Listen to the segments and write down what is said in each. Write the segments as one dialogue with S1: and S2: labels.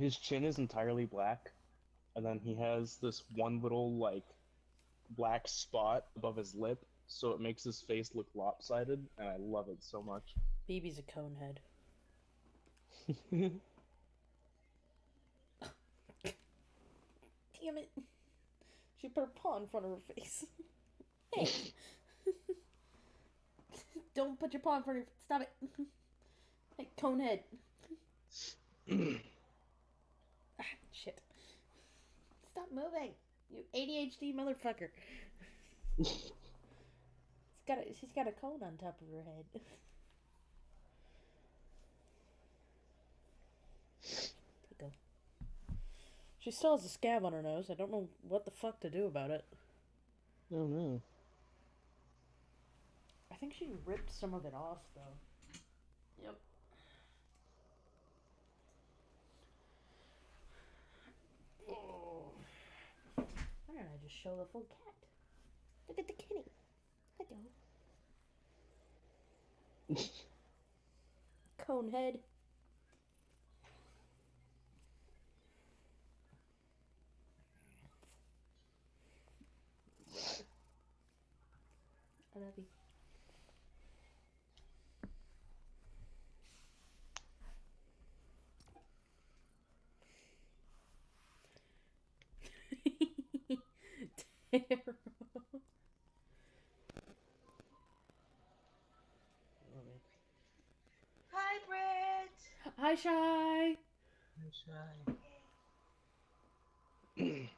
S1: his chin is entirely black, and then he has this one little like black spot above his lip, so it makes his face look lopsided, and I love it so much.
S2: BB's a conehead. Damn it. She put her paw in front of her face. hey. Don't put your paw in front of your Stop it. hey, conehead. shit. Stop moving. You ADHD motherfucker. she's got a, she's got a cone on top of her head. go. She still has a scab on her nose. I don't know what the fuck to do about it.
S1: Oh no.
S2: I think she ripped some of it off though. Yep. Oh. Why don't I just show the full cat? Look at the kitty. Hello. Conehead. I love you. Terrible.
S3: Hi, Britt.
S2: Hi, Shy.
S1: Hi, Shy.
S2: He's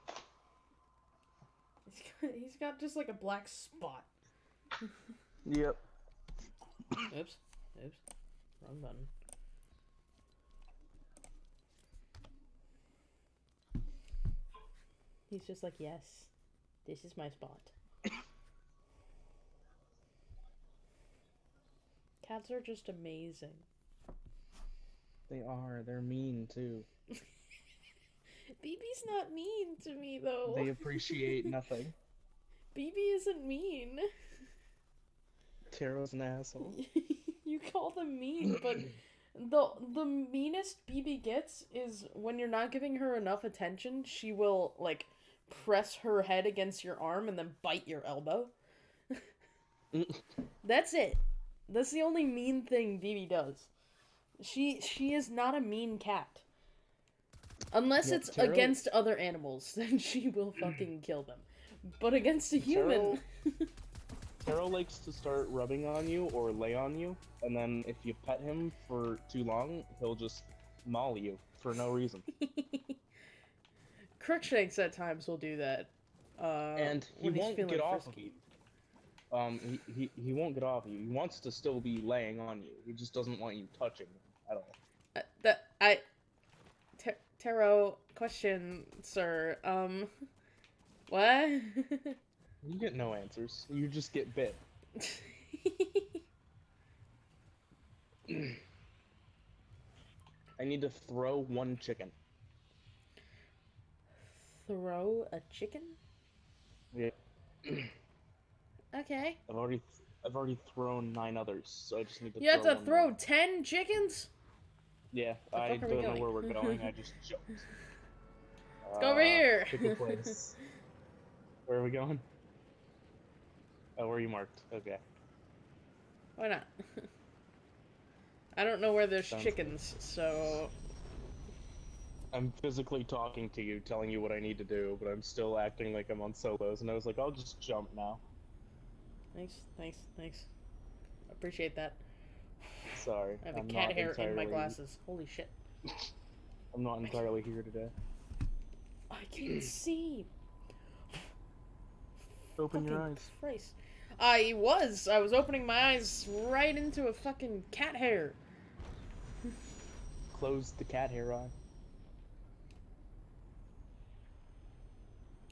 S2: got, he's got just like a black spot.
S1: Yep.
S2: Oops. Oops. Wrong button. He's just like, yes, this is my spot. Cats are just amazing.
S1: They are. They're mean too.
S2: BB's not mean to me though.
S1: They appreciate nothing.
S2: BB isn't mean.
S1: Taro's an asshole.
S2: you call them mean, but the the meanest BB gets is when you're not giving her enough attention, she will like press her head against your arm and then bite your elbow. That's it. That's the only mean thing BB does. She she is not a mean cat. Unless
S1: Yeah,
S2: it's against other animals, then she will fucking kill them. But against a human,
S1: Taro likes to start rubbing on you or lay on you, and then if you pet him for too long, he'll just maul you for no reason.
S2: Crookshanks at times will do that. Uh,
S1: and he won't get off of you. Um, he, he, he won't get off of you. He wants to still be laying on you. He just doesn't want you touching him at all.
S2: Uh, that I, Tar- Taro, question, sir. Um, what?
S1: You get no answers. You just get bit. I need to throw one chicken.
S2: Throw a chicken?
S1: Yeah.
S2: Okay.
S1: I've already I've already thrown nine others, so I just need to.
S2: You have
S1: throw
S2: to
S1: one
S2: throw
S1: more.
S2: ten chickens?
S1: Yeah, I
S2: fuck are we
S1: don't know where we're going. I just jumped.
S2: Let's go over ah, here.
S1: Pick place. where are we going? Oh, where are you marked? Okay.
S2: Why not? I don't know where there's
S1: Sounds good.
S2: chickens, so
S1: I'm physically talking to you, telling you what I need to do, but I'm still acting like I'm on solos, and I was like, I'll just jump now.
S2: thanks, thanks, thanks. Appreciate that.
S1: Sorry.
S2: I have a
S1: I'm
S2: cat
S1: not
S2: hair in my glasses. Holy shit.
S1: I'm not entirely here today.
S2: I can't see.
S1: Open your eyes.
S2: Christ. I was. I was opening my eyes right into a fucking cat hair.
S1: Close the cat hair eye.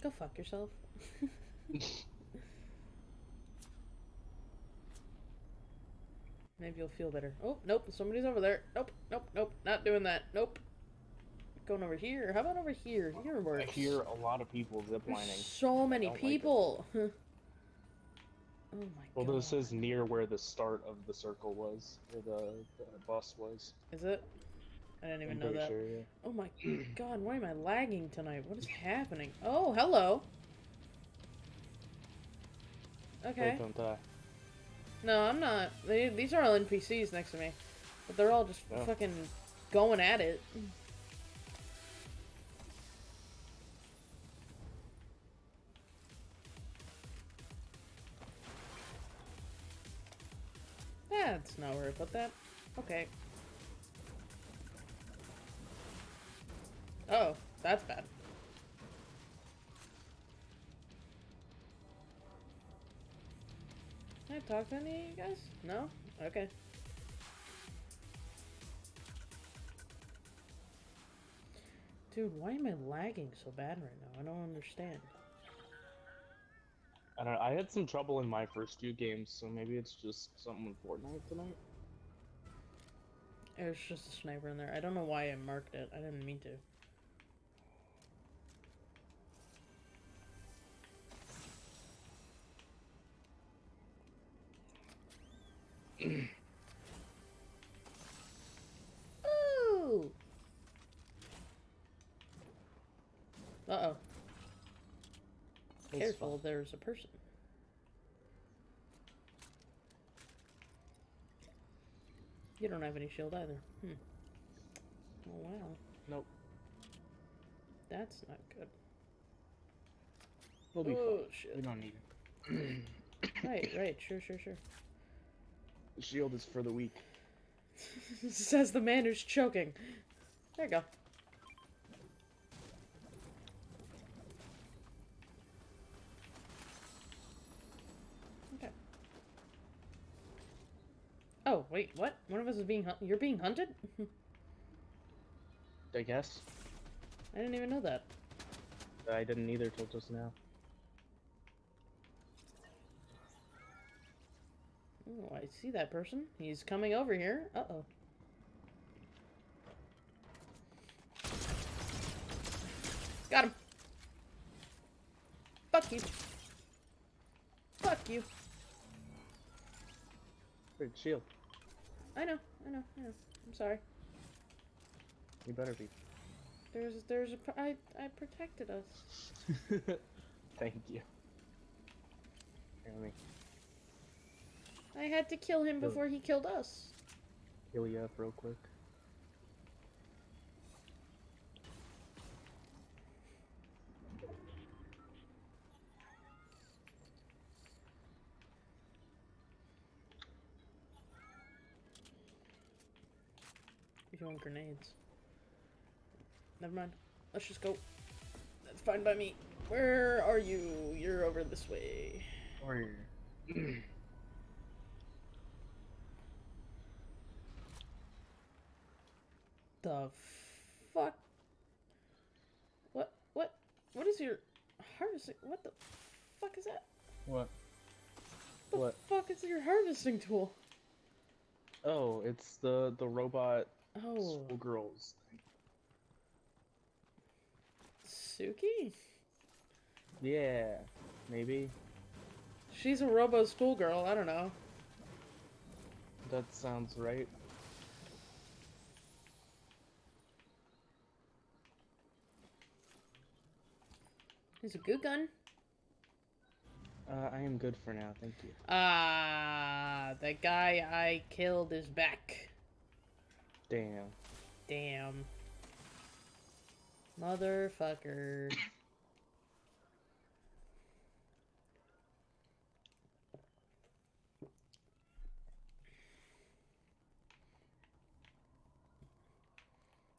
S2: Go fuck yourself. Maybe you'll feel better. Oh, nope, somebody's over there. Nope, nope, nope, not doing that. Nope. Going over here. How about over here? Here
S1: I hear a lot of people ziplining.
S2: so many
S1: don't like
S2: people. oh my
S1: Well,
S2: god.
S1: this is near where the start of the circle was, where the, the bus was.
S2: Is it? I didn't even
S1: I'm
S2: know that.
S1: sure, yeah.
S2: Oh my god, why am I lagging tonight? What is happening? Oh, hello. Okay.
S1: Wait, don't die.
S2: No, I'm not. They, these are all NPCs next to me. But they're all just
S1: Oh.
S2: fucking going at it. That's not where I put that. Okay. Oh, that's bad. Can I talk to any of you guys? No? Okay. Dude, why am I lagging so bad right now? I don't understand.
S1: I don't know. I had some trouble in my first few games, so maybe it's just something with Fortnite tonight.
S2: There's just a sniper in there. I don't know why I marked it. I didn't mean to. Ooh. Uh oh.
S1: It's
S2: Careful,
S1: fine.
S2: there's a person. You don't have any shield either. Hmm. Oh wow.
S1: Nope.
S2: That's not good.
S1: We'll be
S2: oh
S1: fine.
S2: shit.
S1: We don't need it.
S2: Right, right, sure, sure, sure.
S1: The shield is for the weak.
S2: Says the man who's choking. There you go. Okay. Oh, wait, what? One of us is being hun- You're being hunted?
S1: I guess.
S2: I didn't even know that.
S1: I didn't either till just now.
S2: Oh, I see that person. He's coming over here. Uh-oh. Got him. Fuck you. Fuck you.
S1: Wait, shield.
S2: I know, I know, I know. I'm sorry.
S1: You better be.
S2: There's, there's a, I, I protected us.
S1: Thank you. Here, let me
S2: I had to kill him before he killed us.
S1: heal you up real quick.
S2: You want grenades? Never mind. Let's just go. That's fine by me. Where are you? You're over this way.
S1: Warrior.
S2: The fuck? What? What? What is your harvesting? What the fuck is that?
S1: What?
S2: The
S1: What?
S2: fuck is your harvesting tool?
S1: Oh, it's the the robot
S2: Oh,
S1: schoolgirls thing.
S2: Suki?
S1: Yeah, maybe.
S2: She's a robo schoolgirl. I don't know.
S1: That sounds right.
S2: He's a good gun.
S1: Uh, I am good for now, thank you.
S2: Ah, the guy I killed is back.
S1: Damn.
S2: Damn. Motherfucker.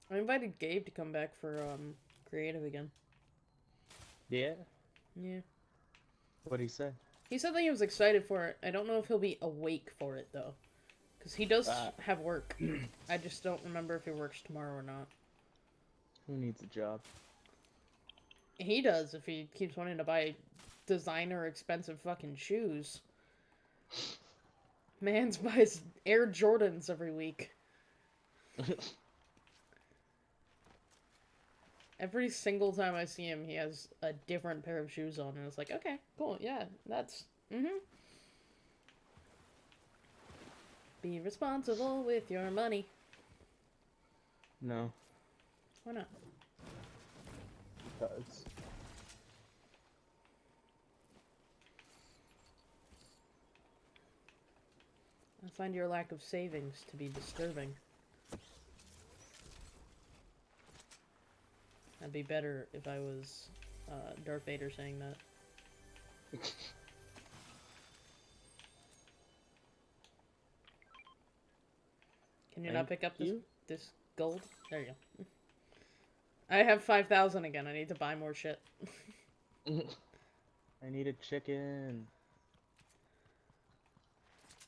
S2: I invited Gabe to come back for um creative again.
S1: Yeah.
S2: Yeah.
S1: What'd he say?
S2: He said that he was excited for it. I don't know if he'll be awake for it though. Cuz he does
S1: Uh.
S2: have work. I just don't remember if he works tomorrow or not.
S1: Who needs a job?
S2: He does if he keeps wanting to buy designer expensive fucking shoes. Man's buys Air Jordans every week. Every single time I see him, he has a different pair of shoes on, and it's like, okay, cool, yeah, that's mm-hmm. Be responsible with your money.
S1: No,
S2: Why not?
S1: because
S2: I find your lack of savings to be disturbing. That'd be better if I was uh, Darth Vader saying that. Can you not pick up this
S1: you.
S2: this gold? There you go. I have five thousand again. I need to buy more shit.
S1: I need a chicken.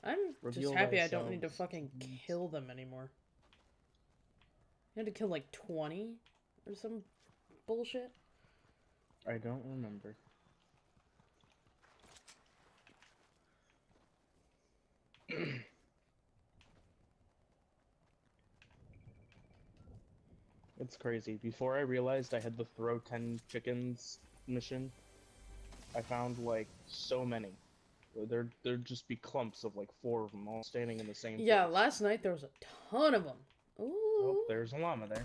S2: I'm just
S1: Reveal
S2: happy I don't need to fucking kill them anymore. You had to kill like 20 or some bullshit.
S1: I don't remember. it's crazy. Before I realized I had the throw 10 chickens mission, I found like so many. There, there'd just be clumps of like four of them all standing in the same
S2: Yeah,
S1: place.
S2: last night there was a ton of them. Ooh.
S1: Oh, there's a llama there.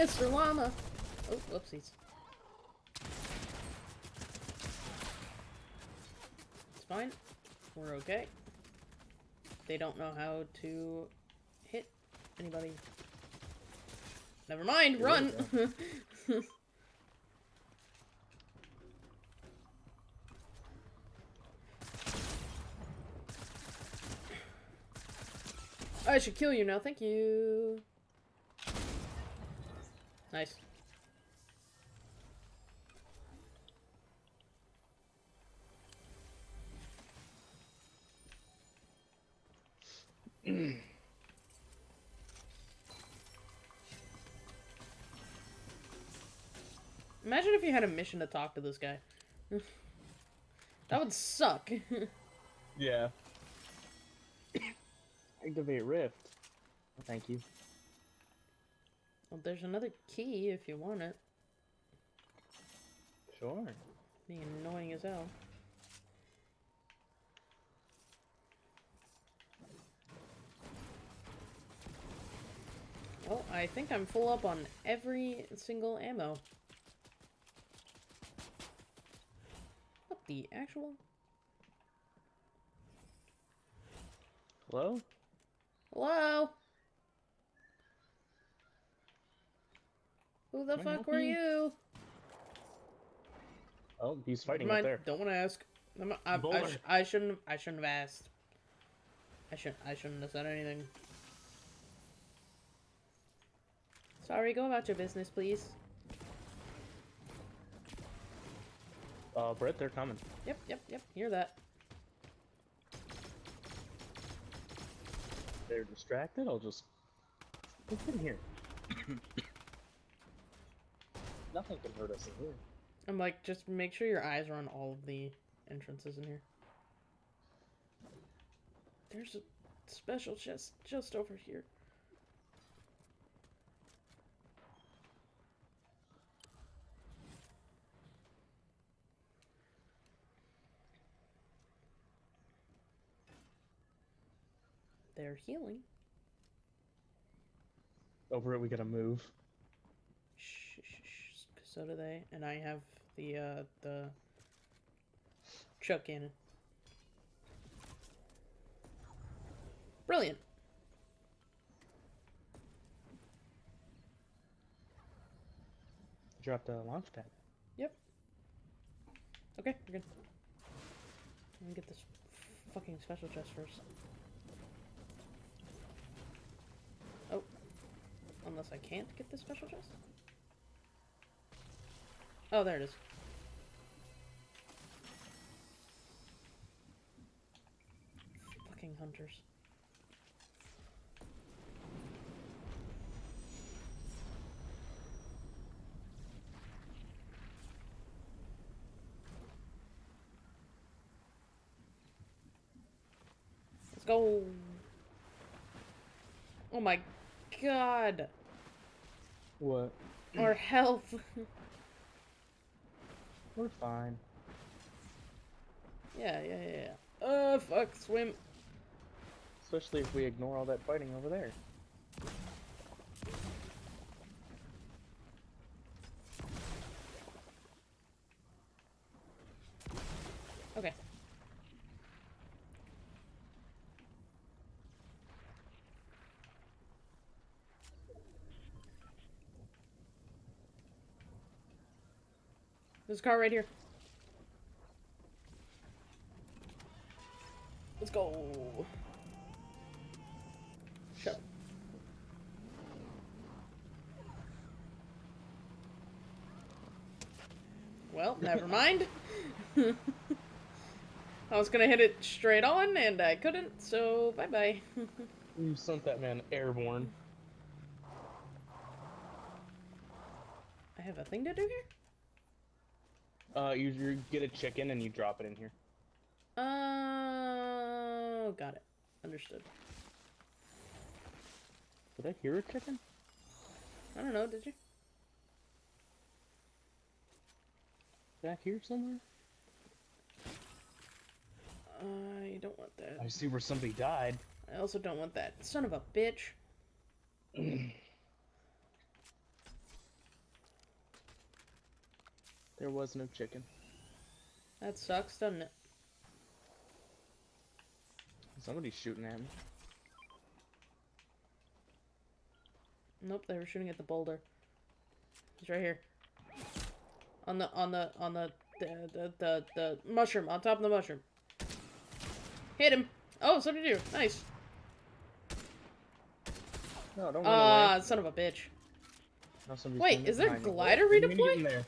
S2: Mr. Llama. Oh, whoopsies. It's fine. We're okay. They don't know how to hit anybody. Never mind,
S1: There
S2: run! I should kill you now, thank you. Nice. Imagine if you had a mission to talk to this guy. that would suck.
S1: Yeah. Activate Rift. Thank you.
S2: Well, there's another key if you want it.
S1: Sure.
S2: Being annoying as hell. Well, I think I'm full up on every single ammo. What the actual?
S1: Hello?
S2: Hello? Who the
S1: Can
S2: fuck were
S1: you?
S2: you?
S1: Oh, he's fighting
S2: Never
S1: up there.
S2: Don't want to ask. I'm- I, I, sh- I shouldn't. I shouldn't have asked. I shouldn't. I shouldn't have said anything. Sorry. Go about your business, please.
S1: Uh, Brett, they're coming.
S2: Yep. Yep. Yep. Hear that?
S1: They're distracted. I'll just. What's in here? Nothing can hurt us in here.
S2: I'm like, just make sure your eyes are on all of the entrances in here. There's a special chest just over here. They're healing.
S1: Over it, we gotta move.
S2: So do they. And I have the, uh, the Chug Cannon. Brilliant.
S1: Dropped a launch pad. Yep.
S2: Okay, we're good. Let me get this fucking special chest first. Oh. Unless I can't get this special chest? Oh, there it is. Fucking hunters. Let's go. Oh my god.
S1: What?
S2: Our health.
S1: We're fine.
S2: Yeah, yeah, yeah. Uh, fuck, swim.
S1: Especially if we ignore all that fighting over there.
S2: There's a car right here. Let's go. Shut up. Well, never mind. I was gonna hit it straight on, and I couldn't, so bye bye.
S1: You sent that man airborne.
S2: I have a thing to do here?
S1: Uh, you, you get a chicken and you drop it in here.
S2: Oh, got it. Understood.
S1: Did I hear a chicken?
S2: I don't know, did you?
S1: Back here somewhere?
S2: I don't want that.
S1: I see where somebody died.
S2: I also don't want that. Son of a bitch.
S1: There was no chicken.
S2: That sucks, doesn't it?
S1: Somebody's shooting at me.
S2: Nope, they were shooting at the boulder. He's right here. On the on the on the the the the, the mushroom, on top of the mushroom. Hit him. Oh, so did you. Nice.
S1: No, don't
S2: Ah,
S1: away.
S2: son of a bitch. Wait, is there glider
S1: What do you mean to get
S2: redeploy?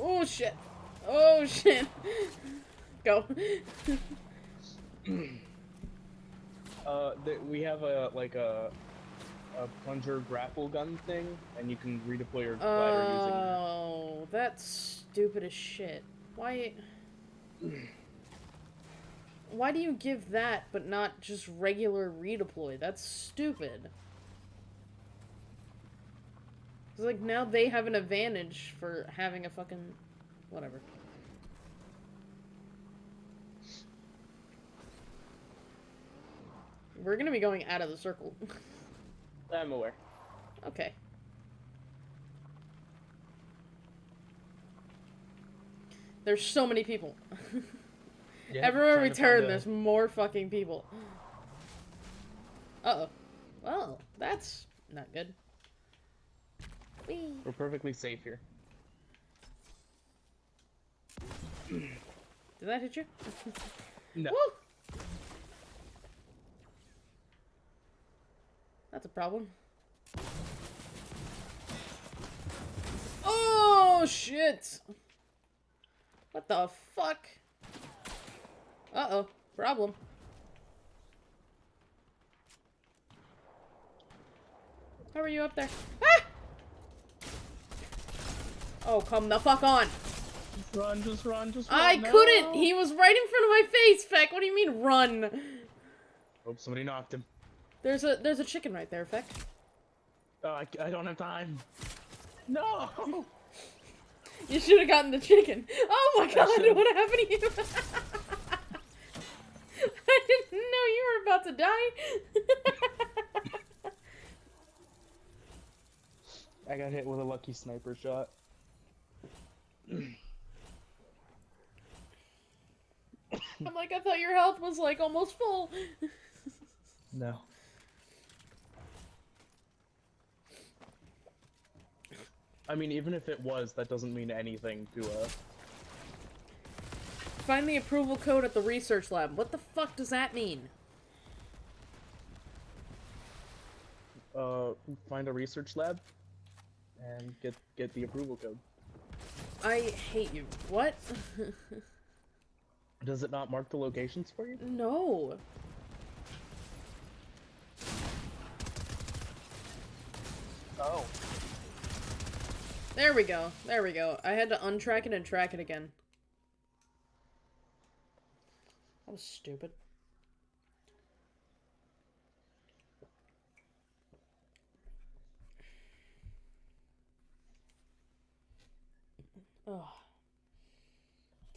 S2: Oh shit. Oh shit. Go.
S1: Uh, we have a like a a plunger grapple gun thing, and you can redeploy your glider using that.
S2: Oh, that's stupid as shit. Why? Why do you give that but not just regular redeploy? That's stupid. It's like now they have an advantage for having a fucking whatever. We're gonna be going out of the circle.
S1: I'm aware.
S2: okay. There's so many people.
S1: Yeah,
S2: Everywhere we turn,
S1: find a-
S2: there's more fucking people. Uh oh. Well, that's not good. Whee.
S1: We're perfectly safe here.
S2: Did that hit you?
S1: No.
S2: Woo! That's a problem. Oh shit! What the fuck? Uh oh, problem. How are you up there? Ah! Oh, come the fuck on!
S1: Just run, just run, just run.
S2: I
S1: no!
S2: couldn't! He was right in front of my face, Feck! What do you mean, run?
S1: Oh, somebody knocked him.
S2: There's a there's a chicken right there, Feck.
S1: Oh, I, I don't have time. No!
S2: You should have gotten the chicken. Oh my god, what happened to you? I didn't know you were about to die.
S1: I got hit with a lucky sniper shot.
S2: I'm like, I thought your health was like almost full.
S1: No. I mean, even if it was, that doesn't mean anything to us.
S2: Find the approval code at the research lab. What the fuck does that mean?
S1: uh find a research lab and get get the approval code.
S2: I hate you. What?
S1: Does it not mark the locations for you?
S2: no.
S1: Oh.
S2: There we go. There we go. I had to untrack it and track it again. That was stupid. Oh.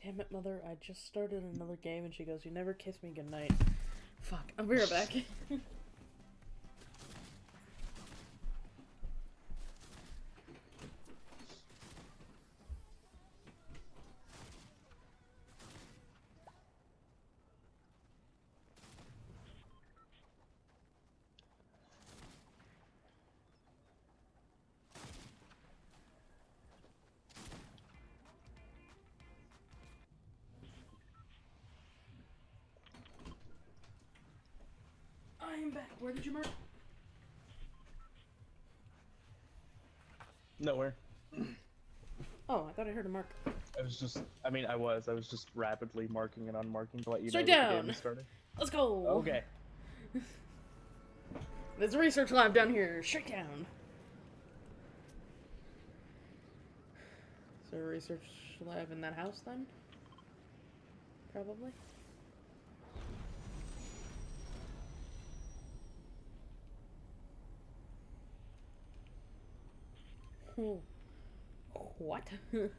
S2: Damn it, mother. I just started another game and she goes, You never kiss me goodnight. fuck. I'll be right back. Where did you mark?
S1: Nowhere.
S2: Oh, I thought I heard a mark.
S1: I was just. I mean, I was. I was just rapidly marking and unmarking to let you
S2: Straight
S1: know that the
S2: down.
S1: game is starting.
S2: Let's go.
S1: Okay.
S2: There's a research lab down here. Straight down. Is there a research lab in that house then? Probably. What?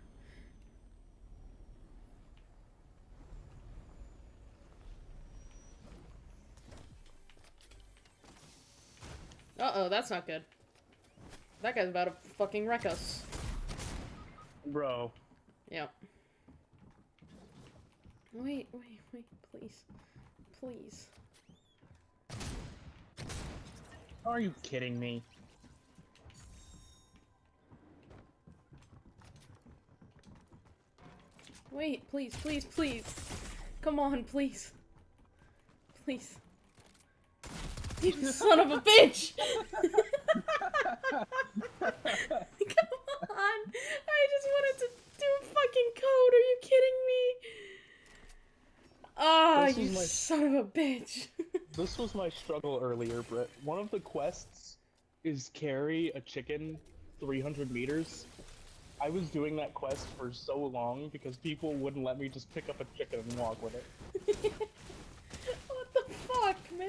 S2: Uh oh, that's not good. That guy's about to fucking wreck us.
S1: Bro.
S2: Yep. Wait, wait, wait, please. Please.
S1: Are you kidding me?
S2: Wait, please, please, please. Come on, please. Please. You son of a bitch! Come on! I just wanted to do fucking code. Are you kidding me? Ah,
S1: This
S2: you
S1: my-
S2: son of a bitch.
S1: This was my struggle earlier, Britt. One of the quests is carry a chicken 300 meters. I was doing that quest for so long because people wouldn't let me just pick up a chicken and walk with it.
S2: what the fuck, man?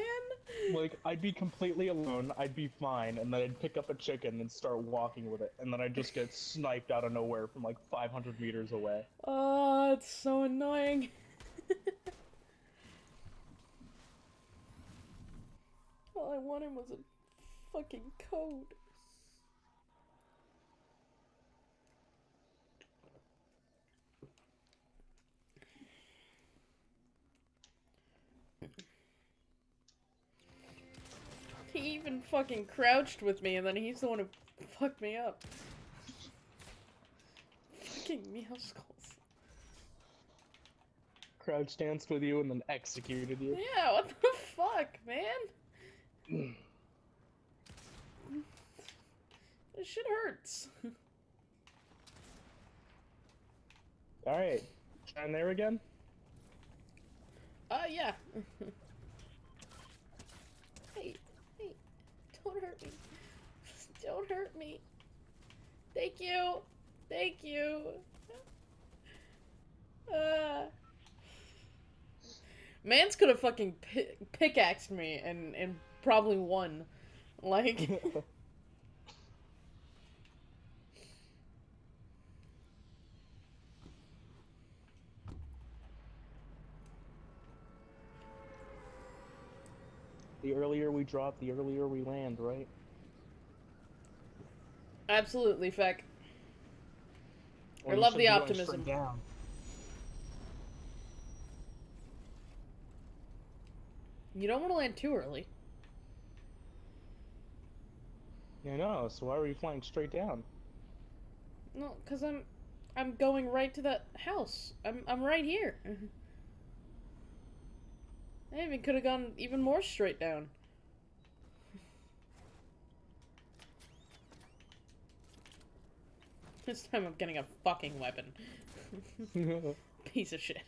S1: Like, I'd be completely alone, I'd be fine, and then I'd pick up a chicken and start walking with it, and then I'd just get sniped out of nowhere from like 500 meters away.
S2: Oh, it's so annoying. All I wanted was a fucking code. He even fucking crouched with me, and then he's the one who fucked me up. Fucking Meowscles.
S1: Crouch danced with you and then executed you.
S2: Yeah, what the fuck, man? this shit hurts.
S1: Alright, trying there again?
S2: Uh, yeah. hey, hey, don't hurt me. Don't hurt me. Thank you. Thank you. Uh. Mans could have fucking pi- pickaxed me and, and probably won. Like.
S1: the earlier we drop, the earlier we land, right?
S2: Absolutely, Feck. I
S1: Or you
S2: love the optimism.
S1: down.
S2: You don't want to land too early.
S1: Yeah, no, so why were you flying straight down?
S2: No, cause I'm, I'm going right to that house. I'm, I'm right here. I even could have gone even more straight down. This time I'm getting a fucking weapon. Piece of shit.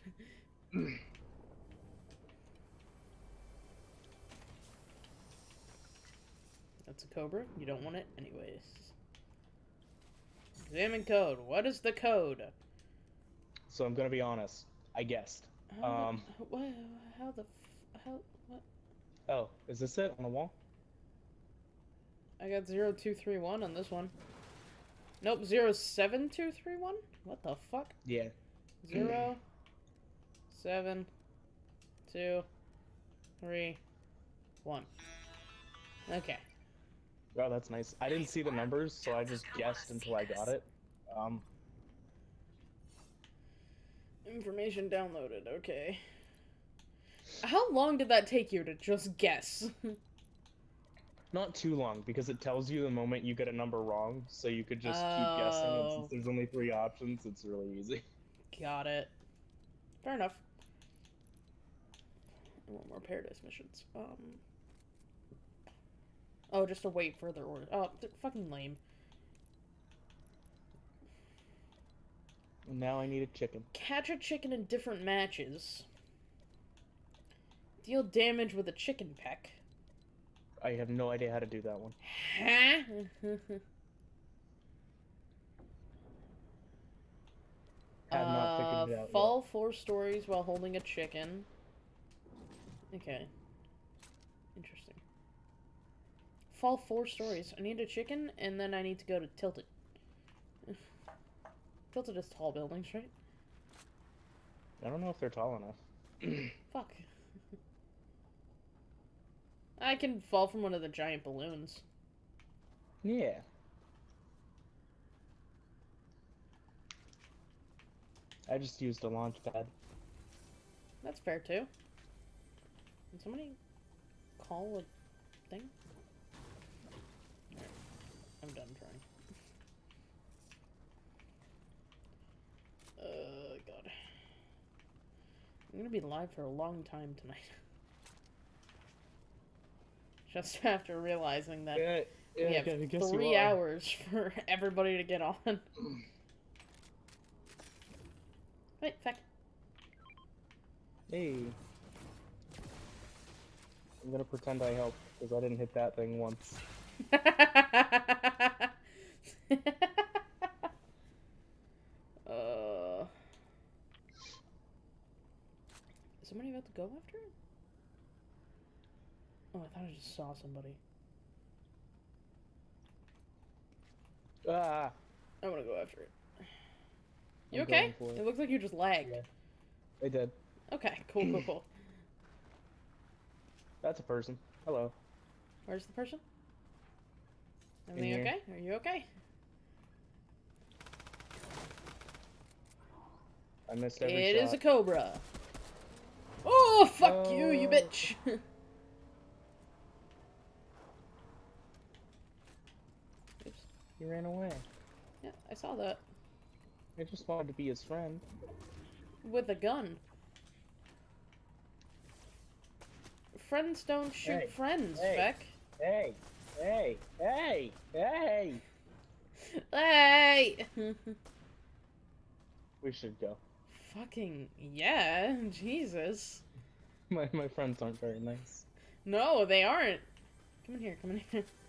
S2: That's a cobra. You don't want it anyways. Examine code. What is the code?
S1: so I'm gonna be honest. I guessed.
S2: How
S1: Um.
S2: the, how the how what?
S1: Oh, is this it on the wall?
S2: I got zero two three one on this one. Nope, zero seven two three one. What the fuck?
S1: Yeah.
S2: Zero seven two three One. Okay.
S1: Oh, that's nice. I didn't see the numbers, so I just guessed until I got it. Um,
S2: Information downloaded. Okay. How long did that take you to just guess?
S1: not too long because it tells you the moment you get a number wrong, so you could just keep guessing. And
S2: Oh.
S1: since there's only three options, it's really easy.
S2: Got it. Fair enough. I want more paradise missions. Um. Oh, just to wait for further order. Oh, they're fucking lame.
S1: Now I need a chicken.
S2: Catch a chicken in different matches. Deal damage with a chicken peck.
S1: I have no idea how to do that one.
S2: Huh?
S1: Have not
S2: Uh,
S1: figured it out. yet.
S2: fall four stories while holding a chicken. Okay. Interesting. Fall four stories. I need a chicken, and then I need to go to Tilted. Tilted is tall buildings, right?
S1: I don't know if they're tall enough.
S2: Fuck. I can fall from one of the giant balloons.
S1: Yeah. I just used a launch pad.
S2: That's fair too. Can somebody call a thing? Alright. I'm done trying. Uh, God. I'm gonna be live for a long time tonight. Just after realizing that
S1: Yeah, yeah,
S2: we have
S1: guess- I guess you
S2: three hours for everybody to get on. Wait, fact.
S1: Hey. I'm gonna pretend I helped because I didn't hit that thing once.
S2: uh, is somebody about to go after it? Oh, I thought I just saw somebody.
S1: Ah!
S2: I want to go after it. You
S1: I'm
S2: okay? It.
S1: it.
S2: looks like you just lagged.
S1: Yeah. I did.
S2: Okay, cool, cool, cool.
S1: That's a person. Hello.
S2: Where's the person? Everything okay? Are you okay?
S1: I missed every
S2: It is
S1: shot.
S2: a cobra. Oh, fuck you, you
S1: Oh.
S2: bitch. Oops.
S1: He ran away.
S2: Yeah, I saw that.
S1: I just wanted to be his friend.
S2: With a gun. Friends don't shoot
S1: Hey,
S2: friends,
S1: hey.
S2: Beck.
S1: Hey! Hey! Hey! Hey!
S2: Hey!
S1: We should go.
S2: Fucking yeah, Jesus.
S1: My my friends aren't very nice.
S2: No, they aren't. Come in here, come in here.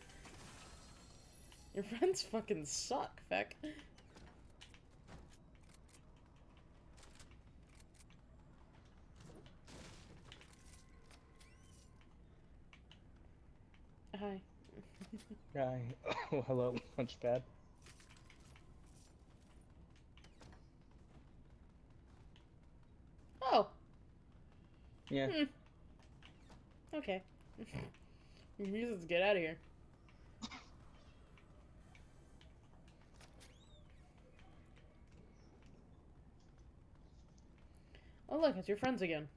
S2: Your friends fucking suck, Beck. Hi.
S1: Hi. Oh, hello, Lunchpad.
S2: Oh,
S1: Yeah.
S2: Hmm. okay. Let's get out of here. Oh look, it's your friends again.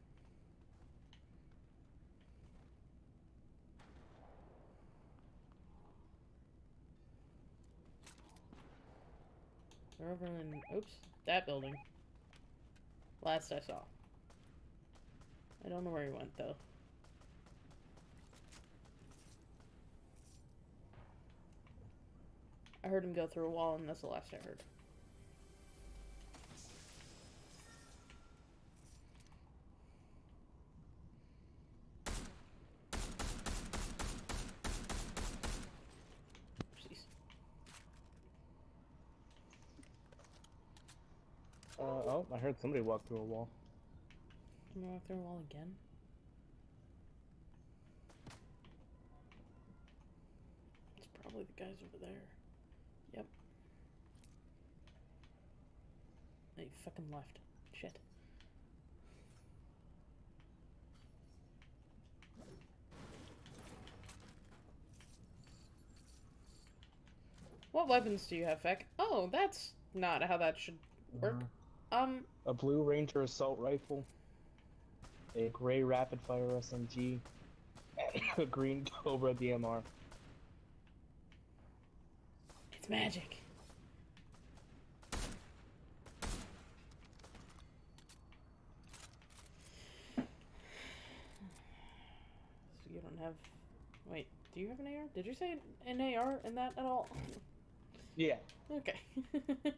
S2: They're over in oops, that building. Last I saw. I don't know where he went though. I heard him go through a wall, and that's the last I heard.
S1: Uh, oh, I heard somebody walk through a wall.
S2: Can we walk through a wall again? It's probably the guys over there. Yep. They fucking left. Shit. What weapons do you have, Feck? Oh, that's not how that should work. Uh-huh. Um,
S1: A blue Ranger assault rifle, a gray rapid fire SMG, a green Cobra DMR.
S2: it's magic. So you don't have. Wait, do you have an AR? Did you say an AR in that at all?
S1: Yeah,
S2: Okay.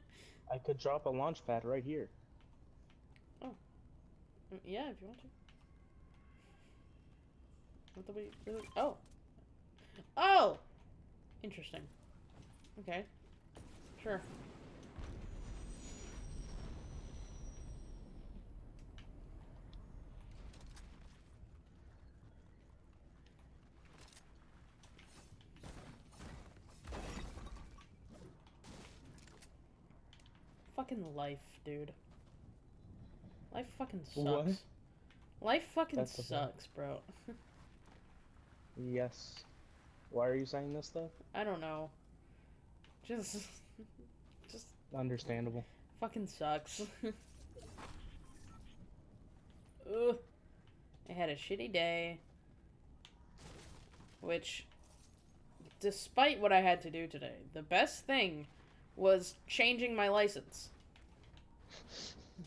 S1: I could drop a launch pad right here. Oh.
S2: Mm, yeah, if you want to. Not that we. Oh. Oh. Interesting. Okay. Sure. Fucking life, dude. Life fucking sucks.
S1: What?
S2: Life fucking
S1: That's
S2: sucks, bro.
S1: Yes. Why are you saying this though?
S2: I don't know. Just, just
S1: Understandable.
S2: fucking sucks. Ugh. I had a shitty day. Which, despite what I had to do today, the best thing was changing my license.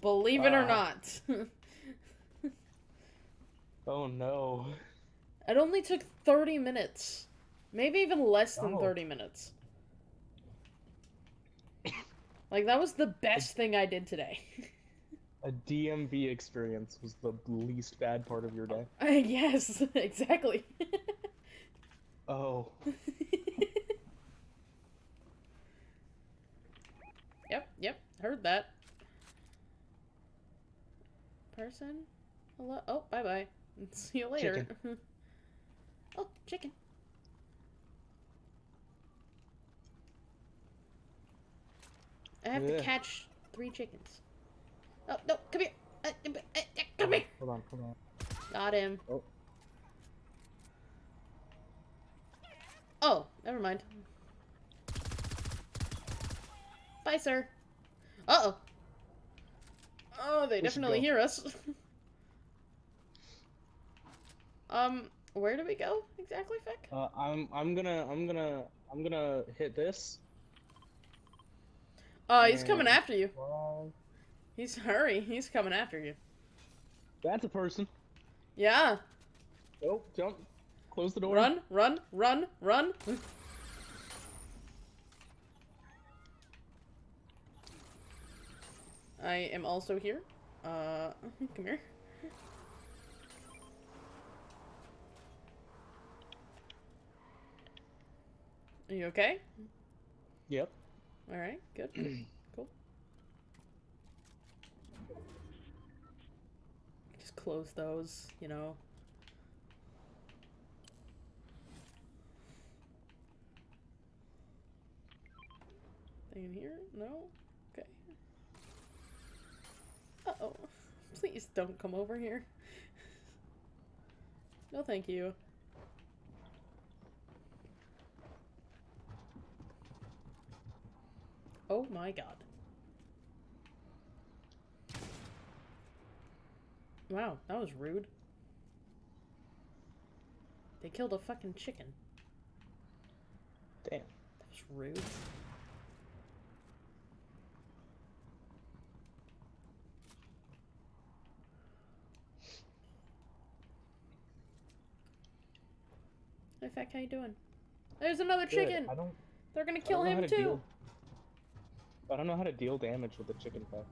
S2: Believe it or not.
S1: Oh no.
S2: it only took 30 minutes. Maybe even less than
S1: Oh.
S2: 30 minutes. Like, that was the best thing I did today.
S1: A DMV experience was the least bad part of your day.
S2: Uh, yes, exactly.
S1: Oh.
S2: yep, yep, heard that. Person? Hello? Oh, bye bye. See you later. oh, chicken. I have to catch three chickens. Oh, no, come here. Uh, uh, uh, come here.
S1: Hold on, hold on.
S2: Got him.
S1: Oh.
S2: Oh, never mind. Bye, sir. Uh-oh. Oh, they
S1: We
S2: definitely hear us. um, where do we go exactly, Feck?
S1: Uh, I'm I'm gonna I'm gonna I'm gonna hit this.
S2: Oh, he's coming after you.
S1: Well,
S2: He's hurry. He's coming after you.
S1: that's a person.
S2: Yeah.
S1: Oh, jump. Close the door.
S2: Run, run, run, run. I am also here. Uh, come here. Are you okay?
S1: Yep.
S2: All right, good. cool. Just close those, you know. Thing in here? No? Uh-oh. Please don't come over here. No, thank you. Oh my god. Wow, that was rude. They killed a fucking chicken.
S1: Damn.
S2: That was rude. Hey, Feck, how you doing? There's another
S1: Good.
S2: chicken!
S1: I don't.
S2: They're gonna kill
S1: don't know how
S2: him
S1: to
S2: too!
S1: deal- I don't know how to deal damage with the chicken pack.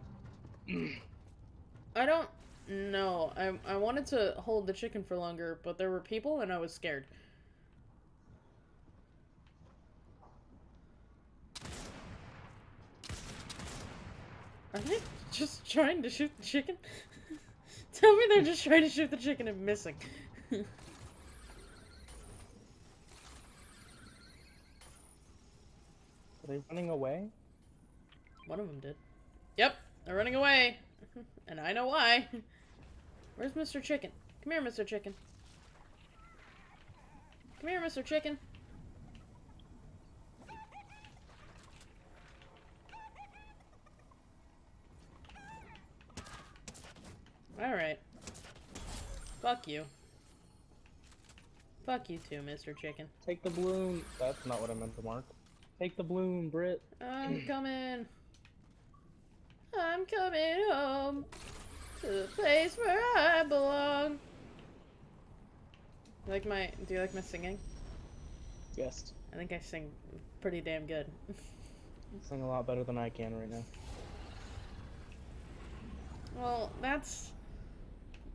S2: I don't know. I I wanted to hold the chicken for longer, but there were people and I was scared. Are they just trying to shoot the chicken? Tell me they're just trying to shoot the chicken and missing.
S1: they running away?
S2: One of them did. Yep, they're running away. and I know why. Where's Mr. Chicken? Come here, Mr. Chicken. Come here, Mr. Chicken. Alright. Fuck you. Fuck you too, Mr. Chicken.
S1: Take the balloon. That's not what I meant to mark. Take the balloon, Brit.
S2: I'm coming. I'm coming home to the place where I belong. You like my? Do you like my singing?
S1: Yes.
S2: I think I sing pretty damn good.
S1: You sing a lot better than I can right now.
S2: well, that's.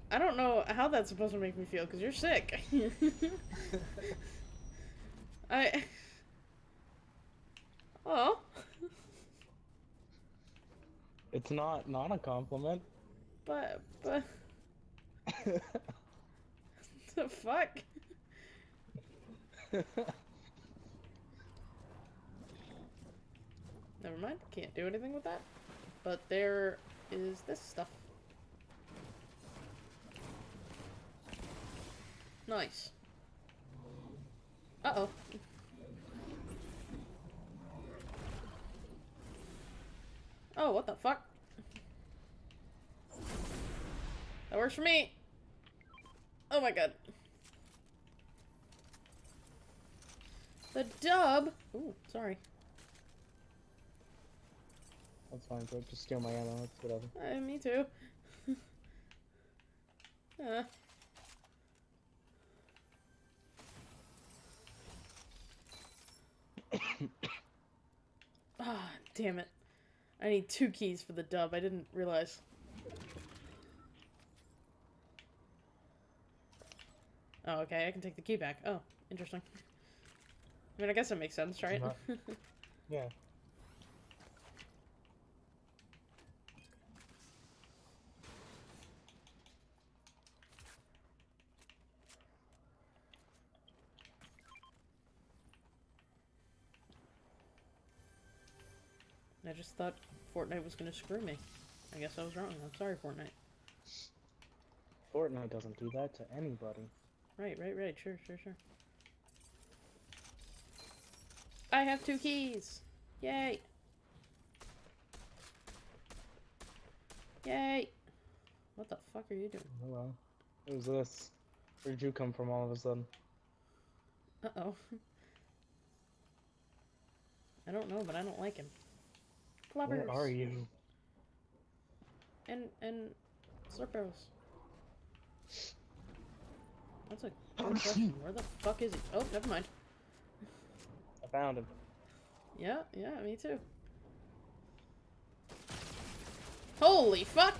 S2: I don't know how that's supposed to make me feel because you're sick. I. Oh.
S1: It's not not a compliment.
S2: But but the fuck? Never mind. Can't do anything with that. But there is this stuff. Nice. Uh-oh. Oh, what the fuck? That works for me. Oh my god. The dub. Ooh, sorry.
S1: That's fine, bro. Just steal my ammo. It's whatever.
S2: Uh, me too. uh. Ah, damn it. I need two keys for the dub. I didn't realize. Oh, okay. I can take the key back. Oh, interesting. I mean, I guess that makes sense, right?
S1: Yeah.
S2: I just thought Fortnite was gonna screw me. I guess I was wrong. I'm sorry, Fortnite.
S1: Fortnite doesn't do that to anybody.
S2: Right, right, right. Sure, sure, sure. I have two keys! Yay! Yay! What the fuck are you doing?
S1: Oh, Hello. Who's this? Where'd you come from all of a sudden?
S2: Uh-oh. I don't know, but I don't like him. Clubbers!
S1: Where are you?
S2: And, and Slurpos. That's a oh, good question. Where the fuck is he? Oh, never mind.
S1: I found him.
S2: Yeah, yeah, me too. Holy fuck!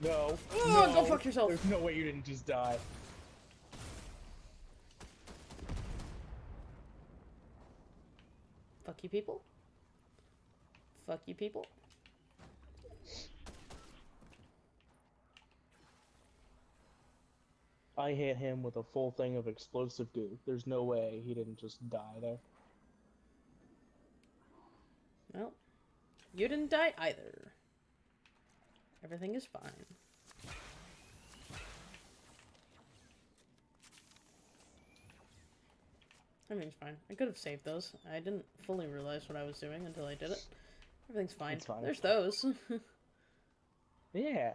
S1: No.
S2: Oh,
S1: no.
S2: go fuck yourself.
S1: There's no way you didn't just die.
S2: Fuck you people. Fuck you people.
S1: I hit him with a full thing of explosive goo. There's no way he didn't just die there.
S2: Well, you didn't die either. Everything is fine. Everything's fine. I could have saved those. I didn't fully realize what I was doing until I did it. Everything's fine.
S1: Fine.
S2: There's those.
S1: Yeah.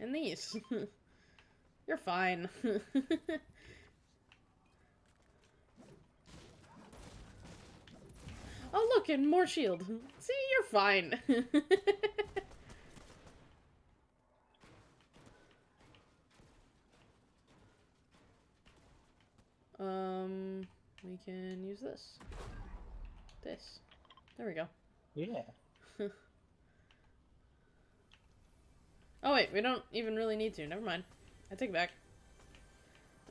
S2: and these. You're fine. oh, look, and more shield. See, you're fine. um, we can use this. This. There we go.
S1: Yeah.
S2: Oh wait, we don't even really need to. Never mind. I take it back.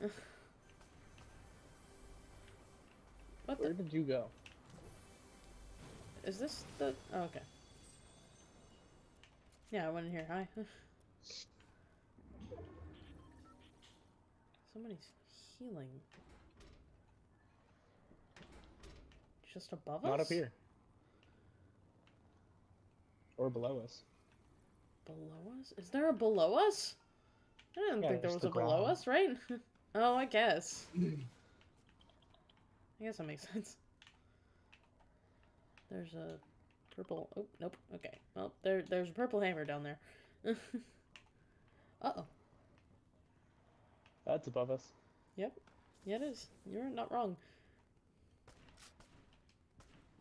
S2: what
S1: Where
S2: the?
S1: did you go?
S2: Is this the? Oh, okay. Yeah, I went in here. Hi. Somebody's healing. Just above us?
S1: Not up here. Or below us.
S2: Below us? Is there a below us? I didn't
S1: Yeah,
S2: think there was a
S1: the
S2: below us, right? oh, I guess. I guess that makes sense. There's a purple. Oh, nope. Okay. Well, there, there's a purple hammer down there. Uh-oh.
S1: That's above us.
S2: Yep. Yeah, it is. You're not wrong.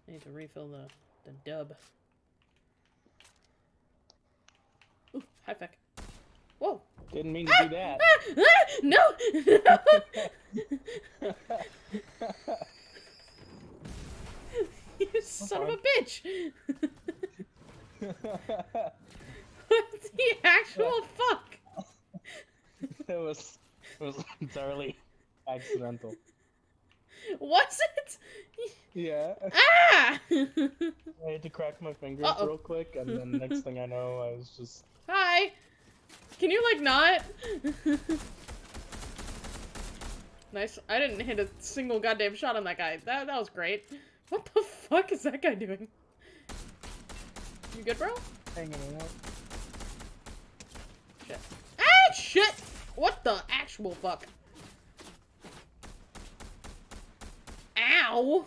S2: I need to refill the, the dub. Ooh, high feck. Whoa!
S1: Didn't mean to do that.
S2: Ah, ah, no! you son of a bitch! what the actual fuck?
S1: it was it was entirely accidental.
S2: Was it?
S1: Yeah.
S2: Ah!
S1: I had to crack my fingers
S2: Uh-oh.
S1: real quick, and then next thing I know, I was just
S2: Hi. Can you like not? nice. I didn't hit a single goddamn shot on that guy. That that was great. What the fuck is that guy doing? You good, bro?
S1: hanging out.
S2: Shit. Ah, shit! What the actual fuck? Ow!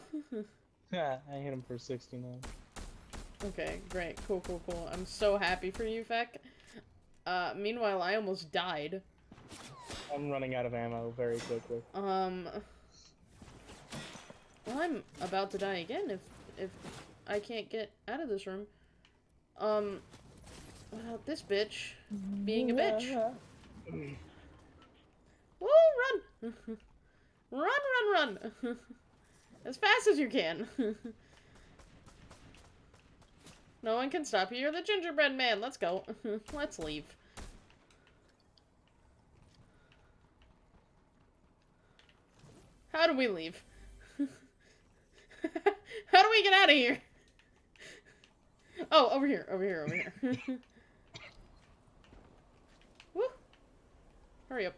S1: Yeah, I hit him for 69.
S2: Okay, great. Cool, cool, cool. I'm so happy for you, Feck. Uh, meanwhile, I almost died.
S1: I'm running out of ammo very quickly.
S2: Um. Well, I'm about to die again if if I can't get out of this room. Um. Without this bitch being a bitch. Woo! Run! run! Run! Run! as fast as you can. No one can stop you. You're the gingerbread man. Let's go. Let's leave. How do we leave? How do we get out of here? Oh, over here, over here, over here. Woo! Hurry up.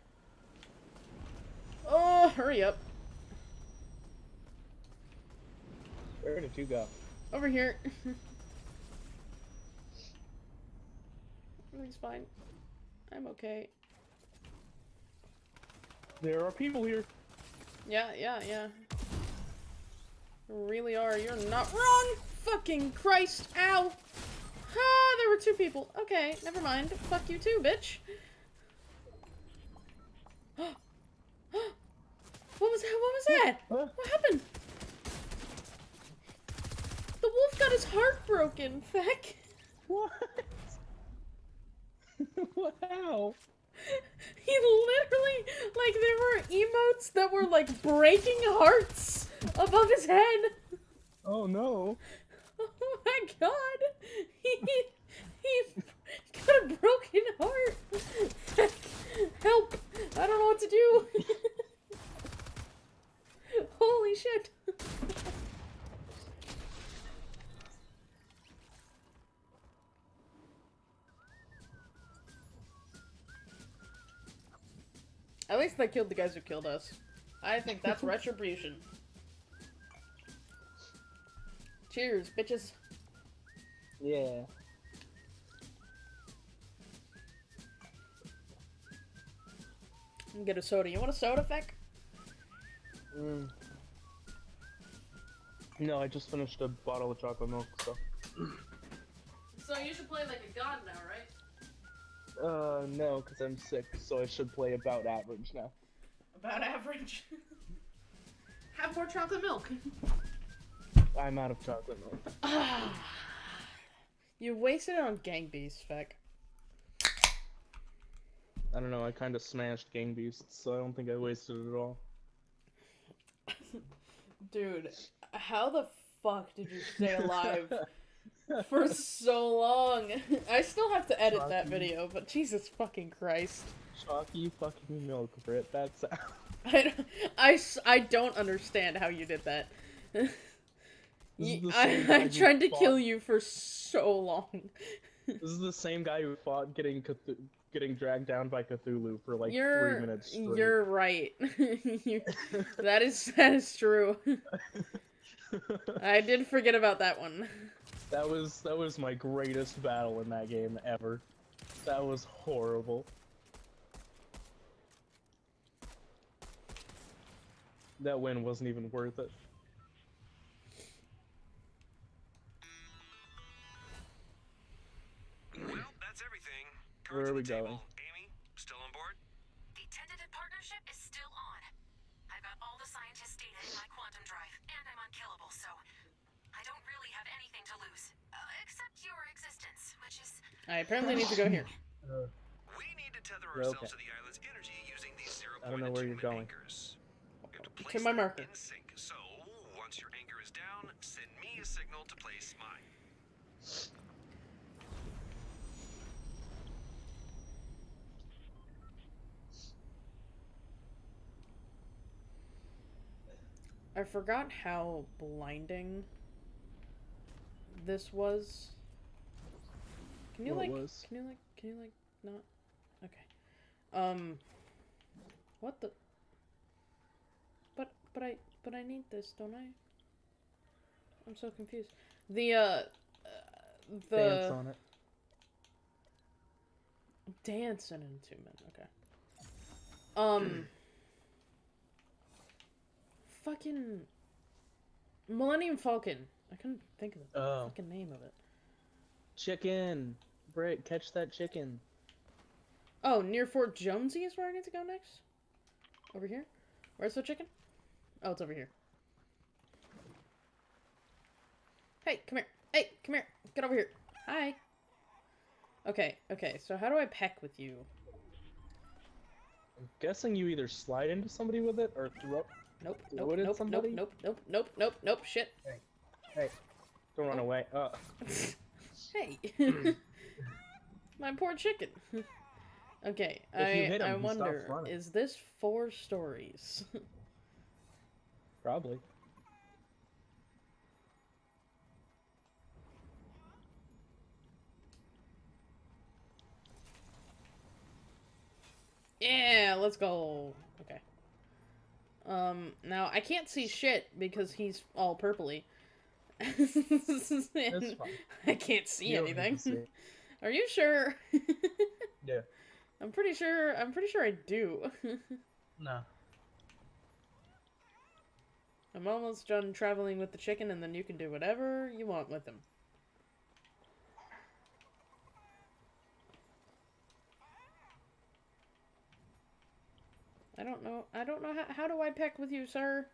S2: Oh, hurry up.
S1: Where did you go?
S2: Over here. Everything's fine. I'm okay.
S1: There are people here.
S2: Yeah, yeah, yeah. Really are. You're not wrong. Fucking Christ. Ow. Ah, there were two people. Okay, never mind. Fuck you too, bitch. what was that? What was that?
S1: Huh?
S2: What happened? The wolf got his heart broken, Feck.
S1: What? wow.
S2: He literally, like, there were emotes that were, like, breaking hearts above his head.
S1: Oh no.
S2: Oh my god! He, he got a broken heart! Help! I don't know what to do! Holy shit! At least they killed the guys who killed us. I think that's retribution. Cheers, bitches.
S1: Yeah.
S2: And Get a soda. You want a soda, Feck?
S1: Mm. No, I just finished a bottle of chocolate milk, so.
S2: So you should play like a god now, right?
S1: Uh, no, because I'm sick, so I should play about average now.
S2: About average. Have more chocolate milk.
S1: I'm out of chocolate milk.
S2: You wasted it on gang beasts, Feck.
S1: I don't know, I kind of smashed Gang Beasts, so I don't think I wasted it at all.
S2: Dude, how the fuck did you stay alive for so long? I still have to edit that video, but Jesus fucking Christ.
S1: Chalky fucking milk, Brit, that's
S2: I, don't- I, I don't understand how you did that. You- I, I tried to kill you for so long.
S1: This is the same guy who fought getting getting dragged down by Cthulhu for like
S2: you're
S1: three minutes straight.
S2: you're right. you, that is that is true. I did forget about that one.
S1: that was that was my greatest battle in that game ever. That was horrible. That win wasn't even worth it.
S4: Well, that's everything.
S1: Where are we
S4: the table.
S1: going?
S5: I
S2: apparently need to go here.
S4: We need to tether ourselves
S1: okay.
S4: to the island's energy using these zero
S1: I don't know where you're going.
S4: anchors. We have to
S2: To my
S4: them
S2: marker.
S4: in sync. So once your anchor is down, send me a signal to place mine.
S2: I forgot how blinding this was. Can you
S1: What
S2: like?
S1: was?
S2: Can you like? Can you like not? Okay. Um. What the? But but I but I need this, don't I? I'm so confused. The uh, uh the
S1: Dance on it.
S2: dancing in two minutes. Okay. Um. fucking Millennium Falcon. I couldn't think of the
S1: Oh,
S2: fucking name of it.
S1: chicken. Britt, catch that chicken.
S2: Oh, near Fort Jonesy is where I need to go next. Over here. Where's the chicken? Oh, it's over here. Hey, come here. Hey, come here. Get over here. Hi. Okay, okay. So how do I peck with you?
S1: I'm guessing you either slide into somebody with it or throw.
S2: Nope,
S1: Throw
S2: nope,
S1: it at
S2: nope,
S1: somebody?
S2: nope, nope, nope, nope, nope, nope, shit.
S1: Hey, hey, don't run away. Uh,
S2: hey. My poor chicken. okay,
S1: If
S2: I
S1: him,
S2: I wonder, is this four stories?
S1: probably.
S2: yeah, let's go. Okay. Um, now I can't see shit because he's all purpley. I can't see
S1: You don't need
S2: anything. Are you sure?
S1: Yeah.
S2: I'm pretty sure. I'm pretty sure I do.
S1: No.
S2: I'm almost done traveling with the chicken, and then you can do whatever you want with him. I don't know. I don't know how. How do I peck with you, sir?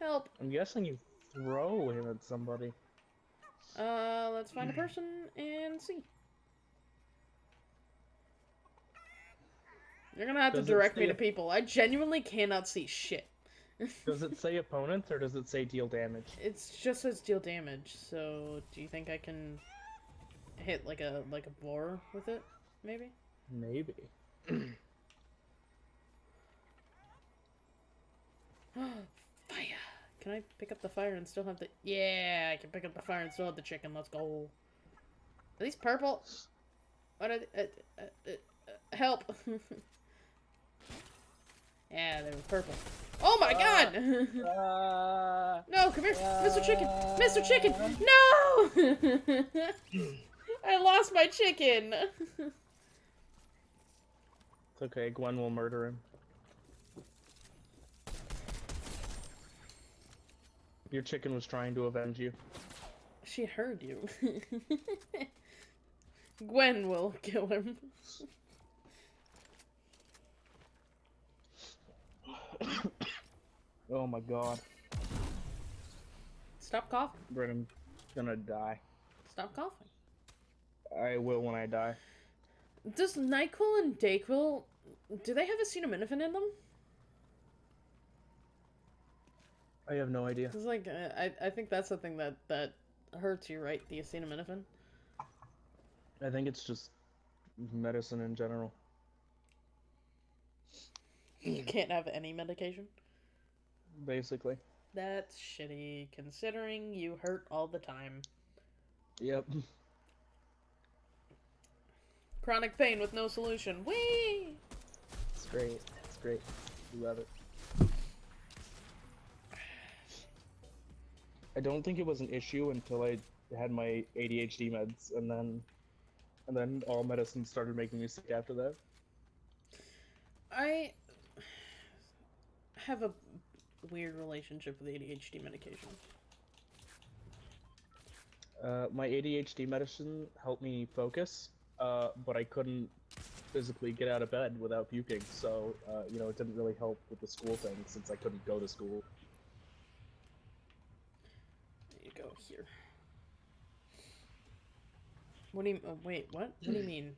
S2: Help.
S1: I'm guessing you throw him at somebody.
S2: Uh, let's find a person and see. You're gonna have
S1: Does
S2: to direct me to people. I genuinely cannot see shit.
S1: Does it say opponents or does it say deal damage?
S2: It's just says deal damage. So, do you think I can hit like a like a boar with it? Maybe.
S1: Maybe.
S2: fire! Can I pick up the fire and still have the? Yeah, I can pick up the fire and still have the chicken. Let's go. Are these purple? What are they? Uh, uh, uh, uh, help! yeah, they were purple. Oh my god!
S1: Uh,
S2: no, come here, Mr. Chicken, Mr. Chicken. No! I lost my chicken.
S1: it's okay. Gwen will murder him. Your chicken was trying to avenge you.
S2: She heard you. Gwen will kill him.
S1: Oh my god.
S2: Stop coughing.
S1: Brett, I'm gonna die.
S2: Stop coughing.
S1: I will when I die.
S2: Does NyQuil and DayQuil, do they have acetaminophen in them?
S1: I have no idea.
S2: Cause like uh, I I think that's the thing that that hurts you, right? The acetaminophen.
S1: I think it's just medicine in general.
S2: You mm. can't have any medication.
S1: Basically.
S2: That's shitty, considering you hurt all the time.
S1: Yep.
S2: Chronic pain with no solution. Whee!
S1: It's great. It's great. Love it. I don't think it was an issue until I had my ADHD meds, and then, and then all medicine started making me sick after that.
S2: I have a weird relationship with ADHD medication.
S1: Uh, my ADHD medicine helped me focus, uh, but I couldn't physically get out of bed without puking. So, uh, you know, it didn't really help with the school thing since I couldn't go to school.
S2: There you go here. What do you? Oh, wait, what? What do you mean?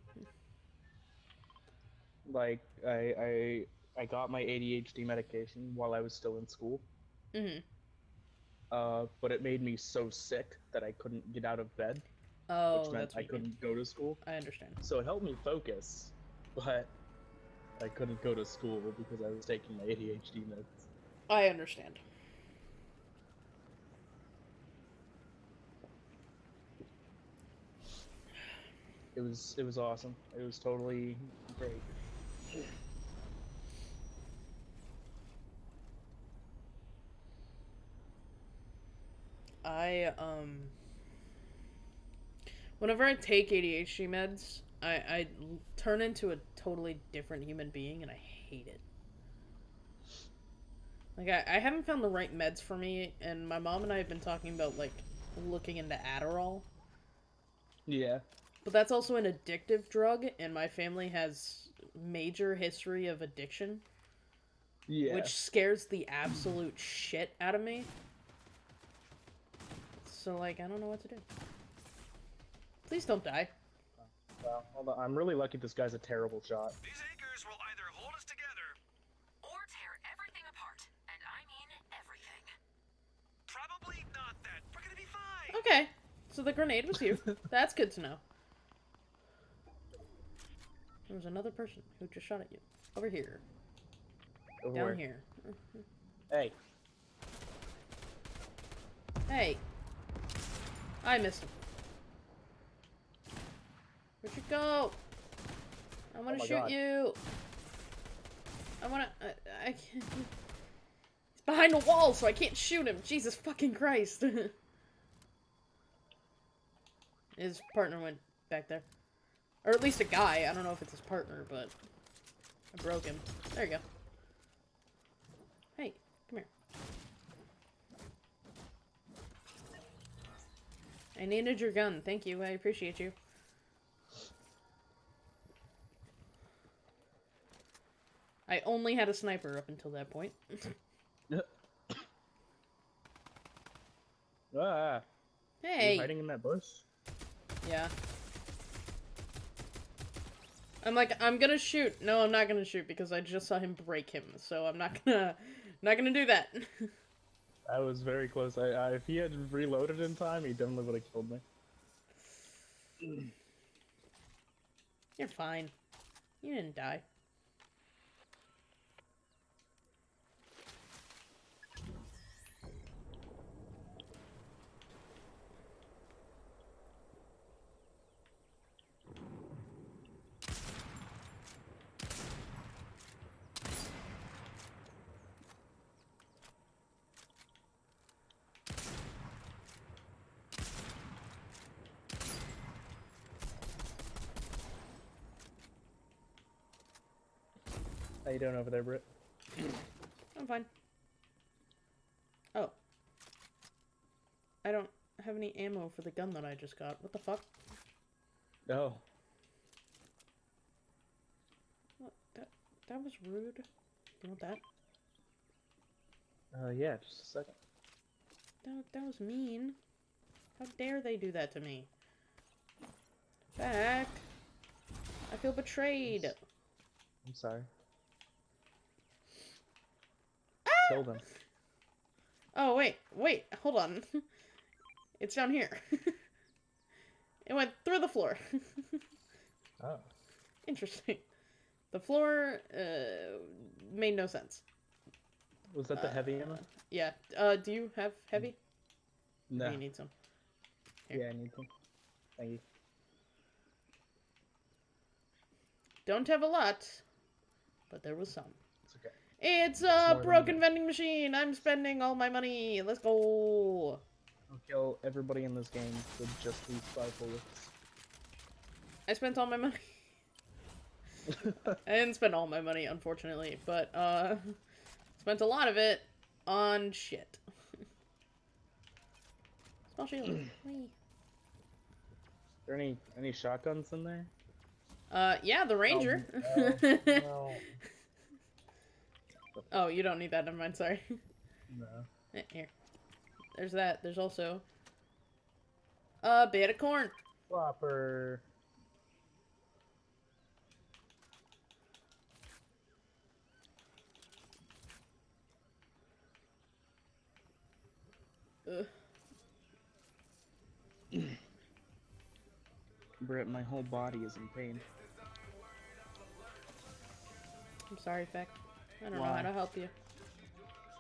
S1: Like, I, I, I got my ADHD medication while I was still in school,
S2: Mm-hmm.
S1: uh, but it made me so sick that I couldn't get out of bed,
S2: Oh,
S1: which meant I couldn't go to school.
S2: I understand.
S1: So it helped me focus, but I couldn't go to school because I was taking my ADHD meds.
S2: I understand.
S1: It was it was awesome. It was totally great.
S2: I um whenever I take ADHD meds, I, I turn into a totally different human being and I hate it. Like I, I haven't found the right meds for me and my mom and I have been talking about like looking into Adderall.
S1: Yeah.
S2: But that's also an addictive drug and my family has major history of addiction,
S1: Yeah.
S2: which scares the absolute shit out of me. So like I don't know what to do. Please don't die.
S1: Well, hold on. I'm really lucky this guy's a terrible shot.
S4: These anchors will either hold us together,
S5: Or tear everything apart. And I mean everything.
S4: probably not that. We're gonna be fine.
S2: Okay. So the grenade was you. That's good to know. There was another person who just shot at you. Over here.
S1: Over
S2: Down
S1: where?
S2: here.
S1: Hey.
S2: Hey. I missed him. Where'd you go? I want to
S1: Oh
S2: shoot
S1: God.
S2: you. I want to. I, I can't. He's behind the wall, so I can't shoot him. Jesus fucking Christ. his partner went back there. Or at least a guy. I don't know if it's his partner, but I broke him. There you go. Hey, come here. I needed your gun. Thank you. I appreciate you. I only had a sniper up until that point.
S1: Ah.
S2: Hey.
S1: hiding in that bush?
S2: Yeah. I'm like, I'm gonna shoot. No, I'm not gonna shoot because I just saw him break him. So I'm not gonna, not gonna do that.
S1: I was very close. I, I if he had reloaded in time, he definitely would have killed me.
S2: You're fine. You didn't die.
S1: You doing over there, Britt?
S2: I'm fine. Oh. I don't have any ammo for the gun that I just got. What the fuck?
S1: No.
S2: What? That that was rude. You want that?
S1: Uh, yeah, just a second.
S2: That that was mean. How dare they do that to me? Back. I feel betrayed.
S1: I'm sorry.
S2: Oh wait, wait, hold on. it's down here. it went through the floor.
S1: Oh.
S2: Interesting. The floor uh, made no sense.
S1: Was that the heavy ammo?
S2: Uh, Yeah. Uh, do you have heavy?
S1: No.
S2: You need some. here.
S1: Yeah, I need some. Thank you.
S2: Don't have a lot, but there was some.
S1: It's okay.
S2: It's
S1: more
S2: a broken vending machine. I'm spending all my money. Let's go.
S1: I'll kill everybody in this game with just these five bullets.
S2: I spent all my money. I didn't spend all my money, unfortunately, but uh, spent a lot of it on shit. Small shield. Whee.
S1: there any any shotguns in there?
S2: Uh, yeah, the ranger.
S1: Oh, no.
S2: oh, you don't need that. Never mind. Sorry.
S1: no.
S2: Eh, Here. There's that. There's also a bit of corn.
S1: Flopper.
S2: Ugh.
S1: Britt, my whole body is in pain.
S2: I'm sorry, Feck. I don't know how to help you.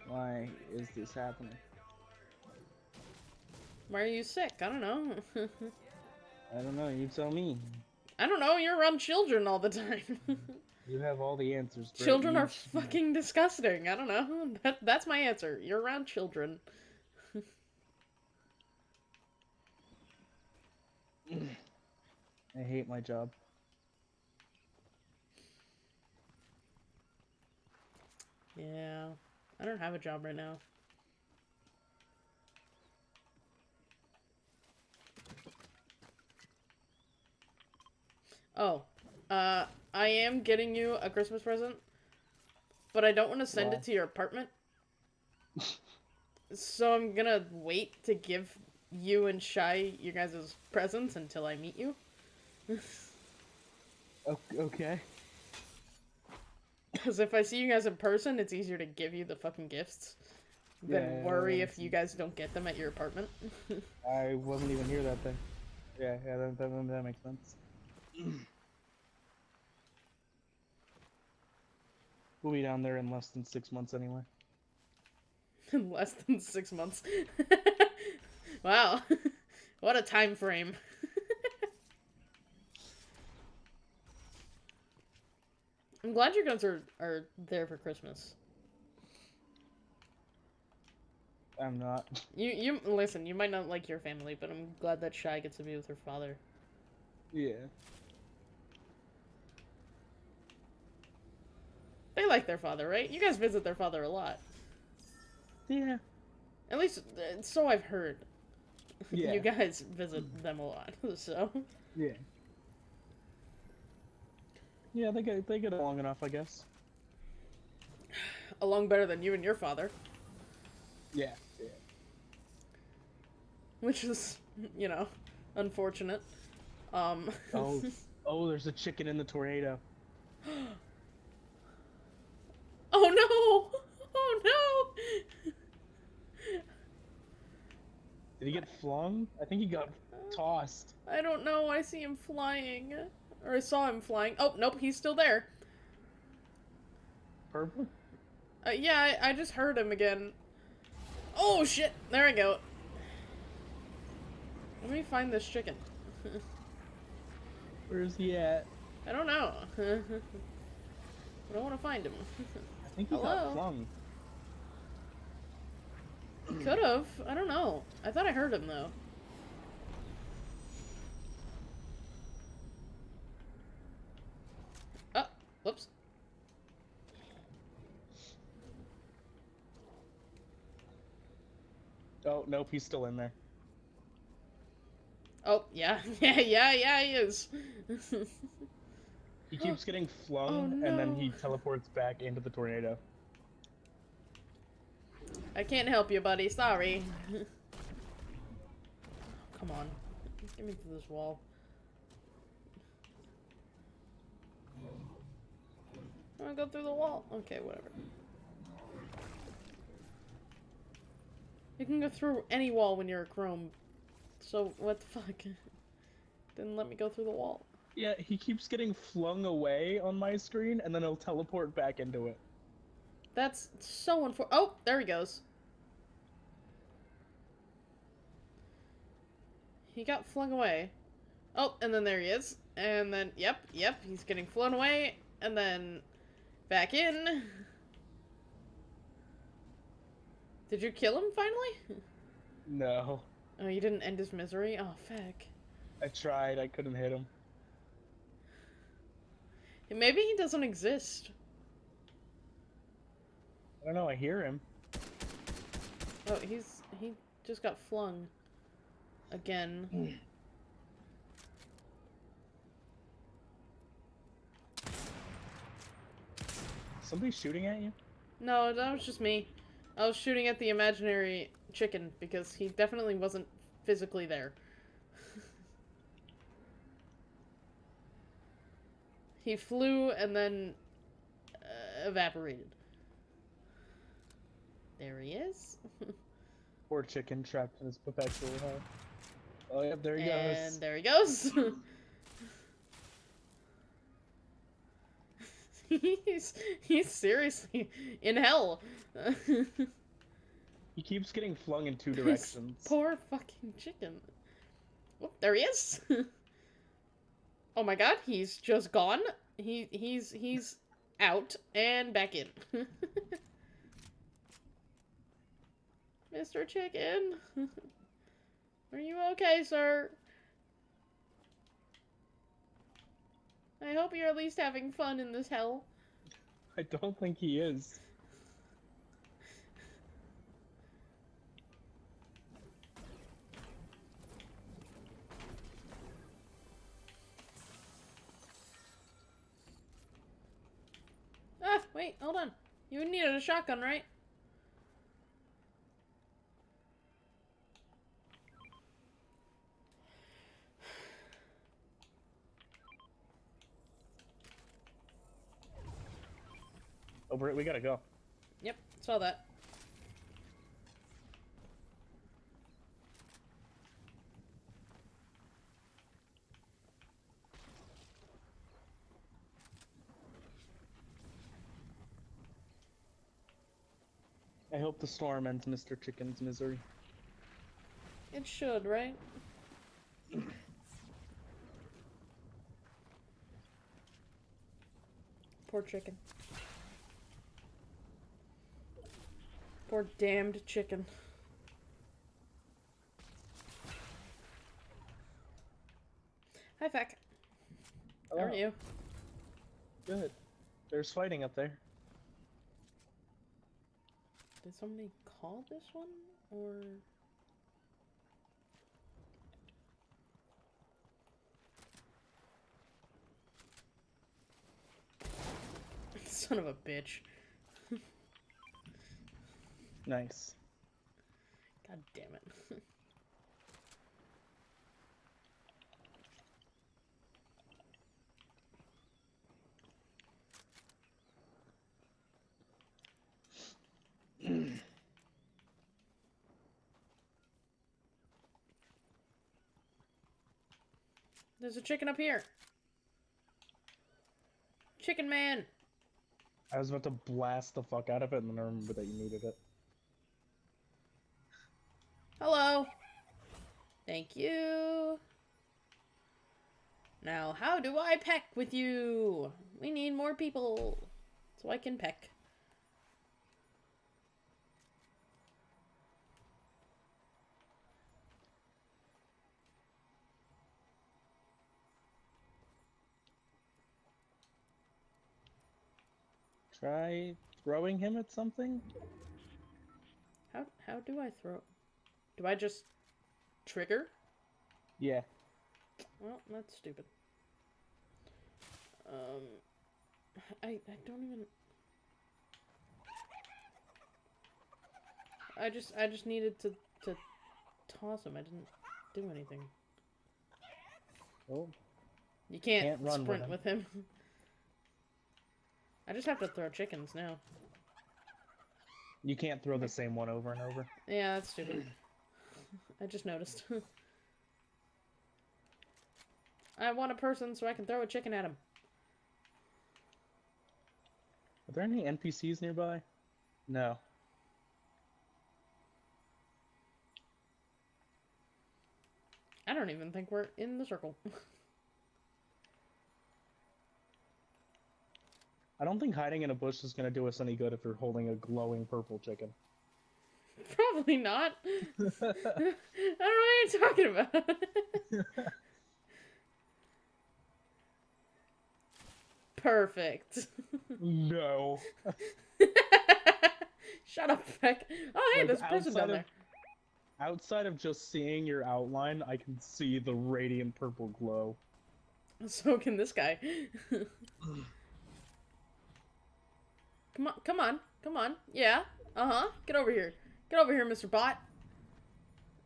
S1: Why is this happening?
S2: Why are you sick? I don't know.
S1: I don't know. You tell me.
S2: I don't know. You're around children all the time.
S1: You have all the answers. Britt.
S2: children
S1: You
S2: are fucking disgusting. I don't know. That that's my answer. You're around children.
S1: I hate my job.
S2: Yeah. I don't have a job right now. Oh, uh, I am getting you a Christmas present, but I don't want to send
S1: Wow.
S2: it to your apartment. so I'm gonna wait to give you and Shy your guys' presents until I meet you.
S1: Okay.
S2: Because if I see you guys in person, it's easier to give you the fucking gifts than
S1: Yeah,
S2: worry
S1: yeah,
S2: if you guys don't get them at your apartment.
S1: I wasn't even here that day. Yeah, yeah, that, that, that makes sense. we'll be down there in less than six months anyway.
S2: in less than six months. wow, what a time frame. I'm glad your guns are, are there for Christmas.
S1: I'm not.
S2: You you listen. You might not like your family, but I'm glad that Shy gets to be with her father.
S1: Yeah.
S2: They like their father, right? You guys visit their father a lot.
S1: Yeah.
S2: At least, uh, so I've heard.
S1: Yeah.
S2: you guys visit them a lot, so.
S1: Yeah. Yeah, they get they get along enough, I guess.
S2: Along better than you and your father.
S1: Yeah. Yeah.
S2: which is you know unfortunate um
S1: Oh. Oh, there's a chicken in the tornado.
S2: oh no oh no
S1: Did he get flung? I think he got tossed.
S2: i don't know i see him flying or i saw him flying. Oh nope he's still there.
S1: Purple?
S2: uh, yeah I, I just heard him again. Oh shit. There we go. Let me find this chicken.
S1: Where's he at?
S2: i don't know. But i don't want to find him.
S1: I think he
S2: Hello?
S1: got flung.
S2: could have i don't know. I thought i heard him though whoops.
S1: Oh, nope, he's still in there.
S2: Oh, yeah, yeah, yeah, yeah, he is.
S1: He keeps getting flung,
S2: Oh,
S1: and then he teleports back into the tornado.
S2: I can't help you, buddy. Sorry. Come on. Get me through this wall. I wanna go through the wall. Okay, whatever. You can go through any wall when you're a chrome. So, what the fuck? Didn't let me go through the wall.
S1: Yeah, he keeps getting flung away on my screen, and then he'll teleport back into it.
S2: That's so unfor- Oh, there he goes. He got flung away. Oh, and then there he is. And then, yep, yep, he's getting flown away. And then back in. Did you kill him finally?
S1: No.
S2: Oh, you didn't end his misery? Oh, feck.
S1: I tried, I couldn't hit him.
S2: Maybe he doesn't exist.
S1: I don't know, I hear him.
S2: Oh, he's. He just got flung. Again.
S1: Somebody shooting at you?
S2: No, that was just me. I was shooting at the imaginary chicken because he definitely wasn't physically there. he flew and then uh, evaporated. There he is.
S1: Poor chicken trapped in his perpetual hell. Oh, yep, there he
S2: and
S1: goes.
S2: And there he goes. he's he's seriously in hell.
S1: He keeps getting flung in two
S2: This
S1: directions.
S2: Poor fucking chicken. Oh, there he is. oh my god, he's just gone. He he's he's out and back in. Mr. Chicken. Are you okay, sir? I hope you're at least having fun in this hell.
S1: I don't think he is.
S2: Ah, wait, hold on. You needed a shotgun, right?
S1: Over it, we gotta go.
S2: Yep, saw that.
S1: I hope the storm ends Mr. Chicken's misery.
S2: It should, right? Poor chicken. Poor damned chicken. Hi, Feck. How are
S1: Oh,
S2: you?
S1: Good. There's fighting up there.
S2: Did somebody call this one? Or. Son of a bitch.
S1: Nice.
S2: God damn it. There's a chicken up here. Chicken man.
S1: I was about to blast the fuck out of it, and then I remember that you needed it.
S2: Hello. Thank you. Now, how do I peck with you? We need more people so I can peck.
S1: Try throwing him at something?
S2: How how do I throw? Do I just trigger?
S1: Yeah.
S2: Well, that's stupid. Um, I I don't even. I just I just needed to to toss him. I didn't do anything.
S1: Oh,
S2: You can't,
S1: Can't run with
S2: sprint
S1: him.
S2: with him. I just have to throw chickens now.
S1: you can't throw the same one over and over.
S2: Yeah, that's stupid. I just noticed. I want a person so I can throw a chicken at him.
S1: Are there any NPCs nearby? No.
S2: I don't even think we're in the circle.
S1: I don't think hiding in a bush is gonna do us any good if you're holding a glowing purple chicken.
S2: Probably not. I don't know what you're talking about. Perfect.
S1: no.
S2: Shut up, Beck. Oh, hey,
S1: Like,
S2: there's a person down
S1: of-
S2: there.
S1: Outside of just seeing your outline, I can see the radiant purple glow.
S2: So can this guy. Come on, come on, come on. Yeah. Uh huh. Get over here. Get over here, Mr. Bot.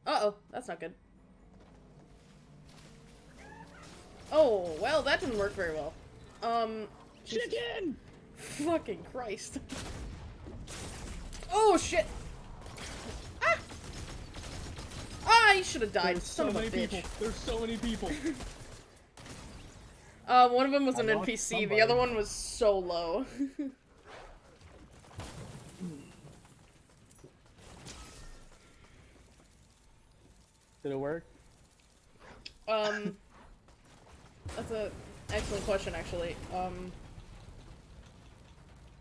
S2: Uh oh, that's not good. Oh, well, that didn't work very well. Um.
S1: Chicken!
S2: Fucking Christ. Oh shit! Ah! Ah, you should have died,
S1: There's
S2: son
S1: so
S2: of a
S1: many
S2: bitch.
S1: people. There's so many people.
S2: Uh, one of them was
S1: I
S2: an
S1: lost
S2: NPC, the other one was so low.
S1: Did it work?
S2: um, that's a excellent question, actually. Um,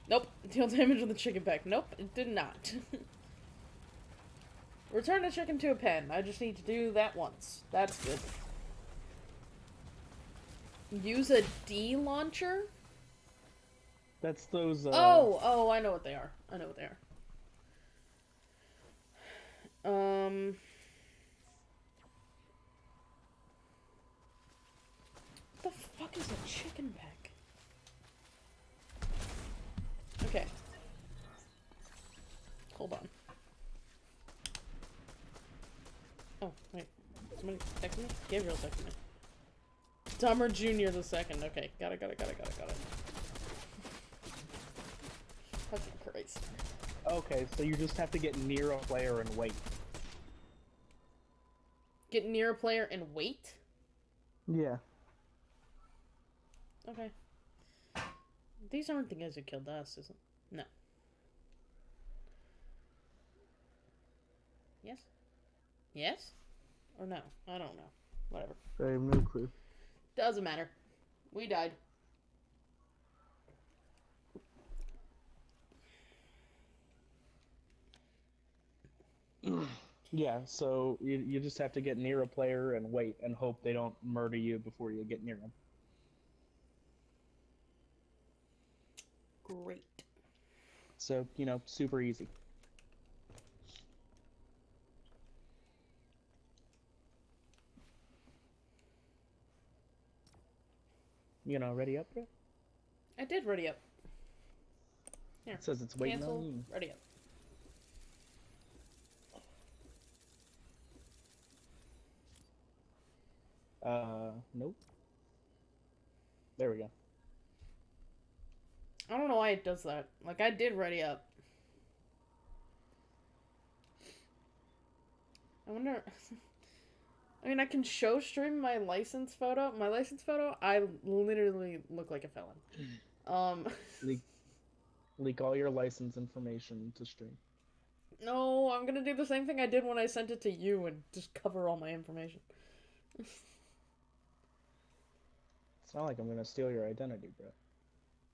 S2: nope, deal damage on the chicken pack. Nope, it did not. Return the chicken to a pen. I just need to do that once. That's good. Use a D launcher?
S1: That's those. Uh,
S2: Oh, oh, I know what they are. I know what they are. Um. What the fuck is a chicken pack? Okay. Hold on. Oh, wait. Somebody text me? Gabriel texted me. Dumber Jr. the second. Okay, got it, got it, got it, got it, got it. Fucking Christ.
S1: Okay, so you just have to get near a player and wait.
S2: Get near a player and wait?
S1: Yeah.
S2: Okay. These aren't the guys who killed us, is it? No. Yes? Yes? Or no? I don't know. Whatever.
S1: I have no clue.
S2: Doesn't matter. We died.
S1: Yeah, so you, you just have to get near a player and wait and hope they don't murder you before you get near them.
S2: Great.
S1: So, you know, super easy. You know, ready up, bro?
S2: I did ready up. Here.
S1: It says it's waiting
S2: Cancel.
S1: on you.
S2: Ready up.
S1: Uh, nope. There we go.
S2: I don't know why it does that. Like, I did ready up. I wonder. I mean, I can show stream my license photo. My license photo, I literally look like a felon. Um,
S1: Leak, leak all your license information to stream.
S2: no, I'm gonna do the same thing I did when I sent it to you and just cover all my information.
S1: It's not like I'm gonna steal your identity, bro.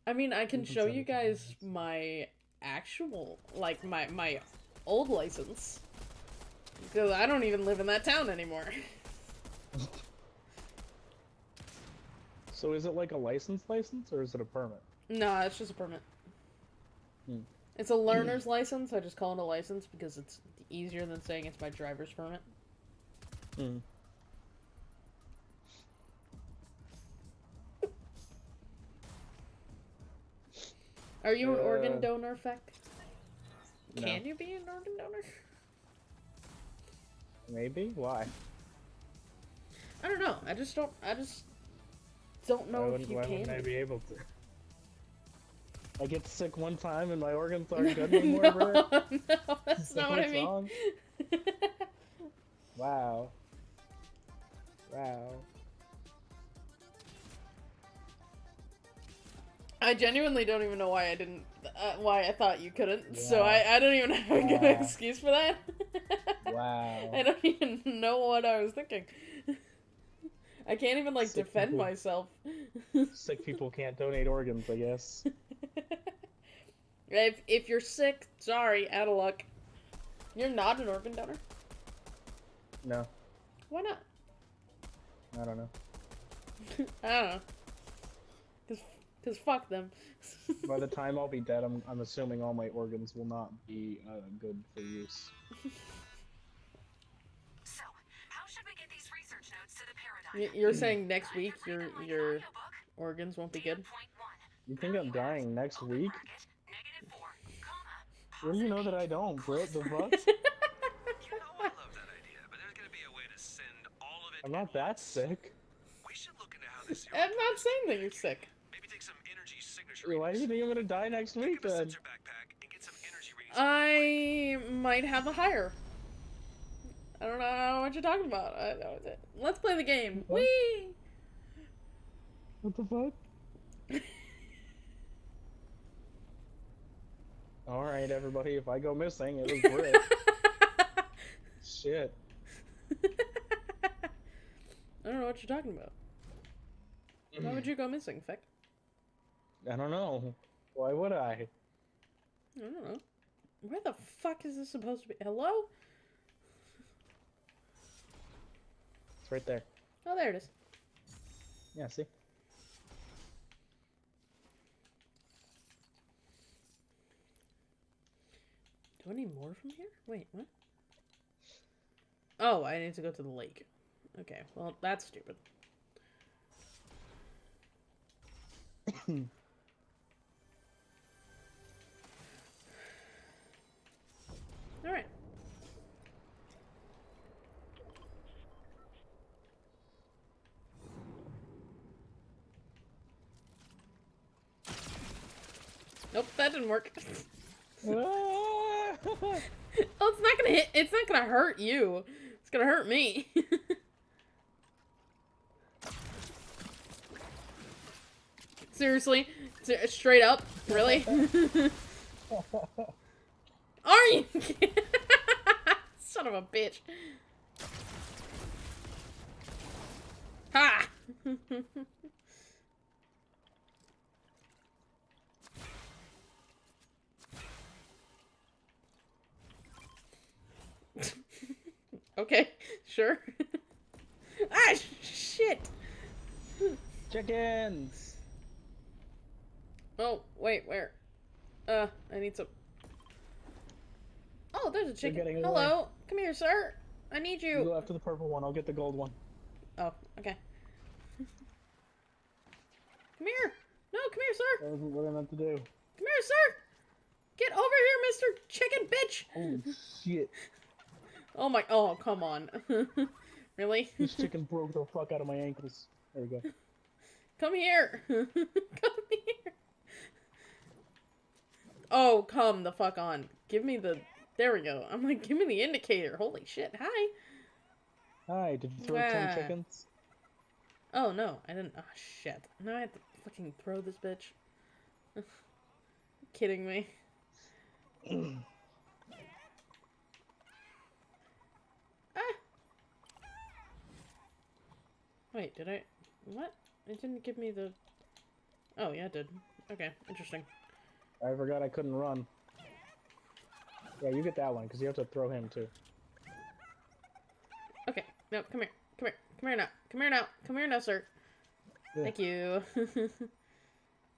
S2: I mean, I can show you guys my actual, like my my old license, because I don't even live in that town anymore.
S1: So is it like a license license or is it a permit?
S2: no, it's just a permit.
S1: Hmm.
S2: It's a learner's license. I just call it a license because it's easier than saying it's my driver's permit.
S1: Hmm.
S2: Are you an
S1: Uh,
S2: organ donor, Feck?
S1: no.
S2: Can you be an organ donor?
S1: Maybe? Why?
S2: I don't know. I just don't. I just don't
S1: why
S2: know if
S1: wouldn't,
S2: you
S1: why
S2: can.
S1: wouldn't I
S2: be.
S1: able to? I get sick one time and my organs aren't good anymore, bro.
S2: no, no, that's
S1: Is
S2: not what I mean.
S1: Wow. Wow.
S2: I genuinely don't even know why I didn't. Uh, why I thought you couldn't. So I, I don't even have a good
S1: Wow.
S2: excuse for that.
S1: Wow.
S2: I don't even know what I was thinking. I can't even like
S1: Sick
S2: defend
S1: people.
S2: myself.
S1: Sick people can't donate organs, I guess.
S2: if if you're sick, sorry, out of luck. You're not an organ donor.
S1: No,
S2: Why not?
S1: I don't know.
S2: I don't know. Cause, cause fuck them.
S1: By the time I'll be dead, I'm, I'm assuming all my organs will not be uh, good for use.
S5: So, how should we get these research notes to the
S2: Y-
S5: paradigm?
S2: You're saying next week your
S5: like
S2: your organs won't be good.
S5: point.
S1: You think I'm dying next
S5: Open
S1: week?
S5: bracket, negative
S1: Well, you know that I don't, Britt. The fuck?
S4: You know I love that idea, but there's gonna be a way to send all of it.
S1: I'm not that sick.
S4: We should look into how this.
S2: I'm not saying that you're sick.
S4: Maybe take some energy signature.
S1: Why do you think I'm gonna die next week
S4: Pick up a
S1: then?
S4: and get some.
S2: I might have a higher. I don't know what you're talking about. I, let's play the game.
S1: What?
S2: Whee!
S1: What the fuck? Alright, everybody, if I go missing, it was Britt. Shit.
S2: I don't know what you're talking about. Why would mm-hmm. you go missing, Feck?
S1: I don't know. Why would I?
S2: I don't know. Where the fuck is this supposed to be? Hello?
S1: It's right there.
S2: Oh, there it is.
S1: Yeah, see?
S2: Do I need more from here? Wait, what? Oh, I need to go to the lake. Okay, well, that's stupid. Alright. Nope, that didn't work. Oh, it's not gonna hit. It's not gonna hurt you. It's gonna hurt me. Seriously, straight up, really? Are you? Son of a bitch. Ha! okay, sure. ah, shit.
S1: Chickens!
S2: Oh, wait, where? Uh, I need some. Oh, there's a chicken.
S1: getting away.
S2: Hello, come here, sir. I need
S1: You
S2: you.
S1: go after the purple one, I'll get the gold one.
S2: Oh, okay. come here. No, come here, sir.
S1: That wasn't what I meant to do.
S2: Come here, sir. Get over here, Mister Chicken Bitch.
S1: Holy shit.
S2: Oh my. Oh, come on. really?
S1: This chicken broke the fuck out of my ankles. There we go.
S2: Come here. come here. Oh, come the fuck on. Give me the. There we go. I'm like, give me the indicator. Holy shit. Hi.
S1: Hi, did you throw
S2: Wow.
S1: 10 chickens?
S2: Oh, no. I didn't. Oh, shit. Now I have to fucking throw this bitch. Kidding me. ah. Wait, did I. What? It didn't give me the. Oh, yeah, it did. Okay, interesting.
S1: I forgot I couldn't run. Yeah, you get that one, because you have to throw him too.
S2: Okay, no, come here. Come here. Come here now. Come here now. Come here now, sir.
S1: Yeah.
S2: Thank you.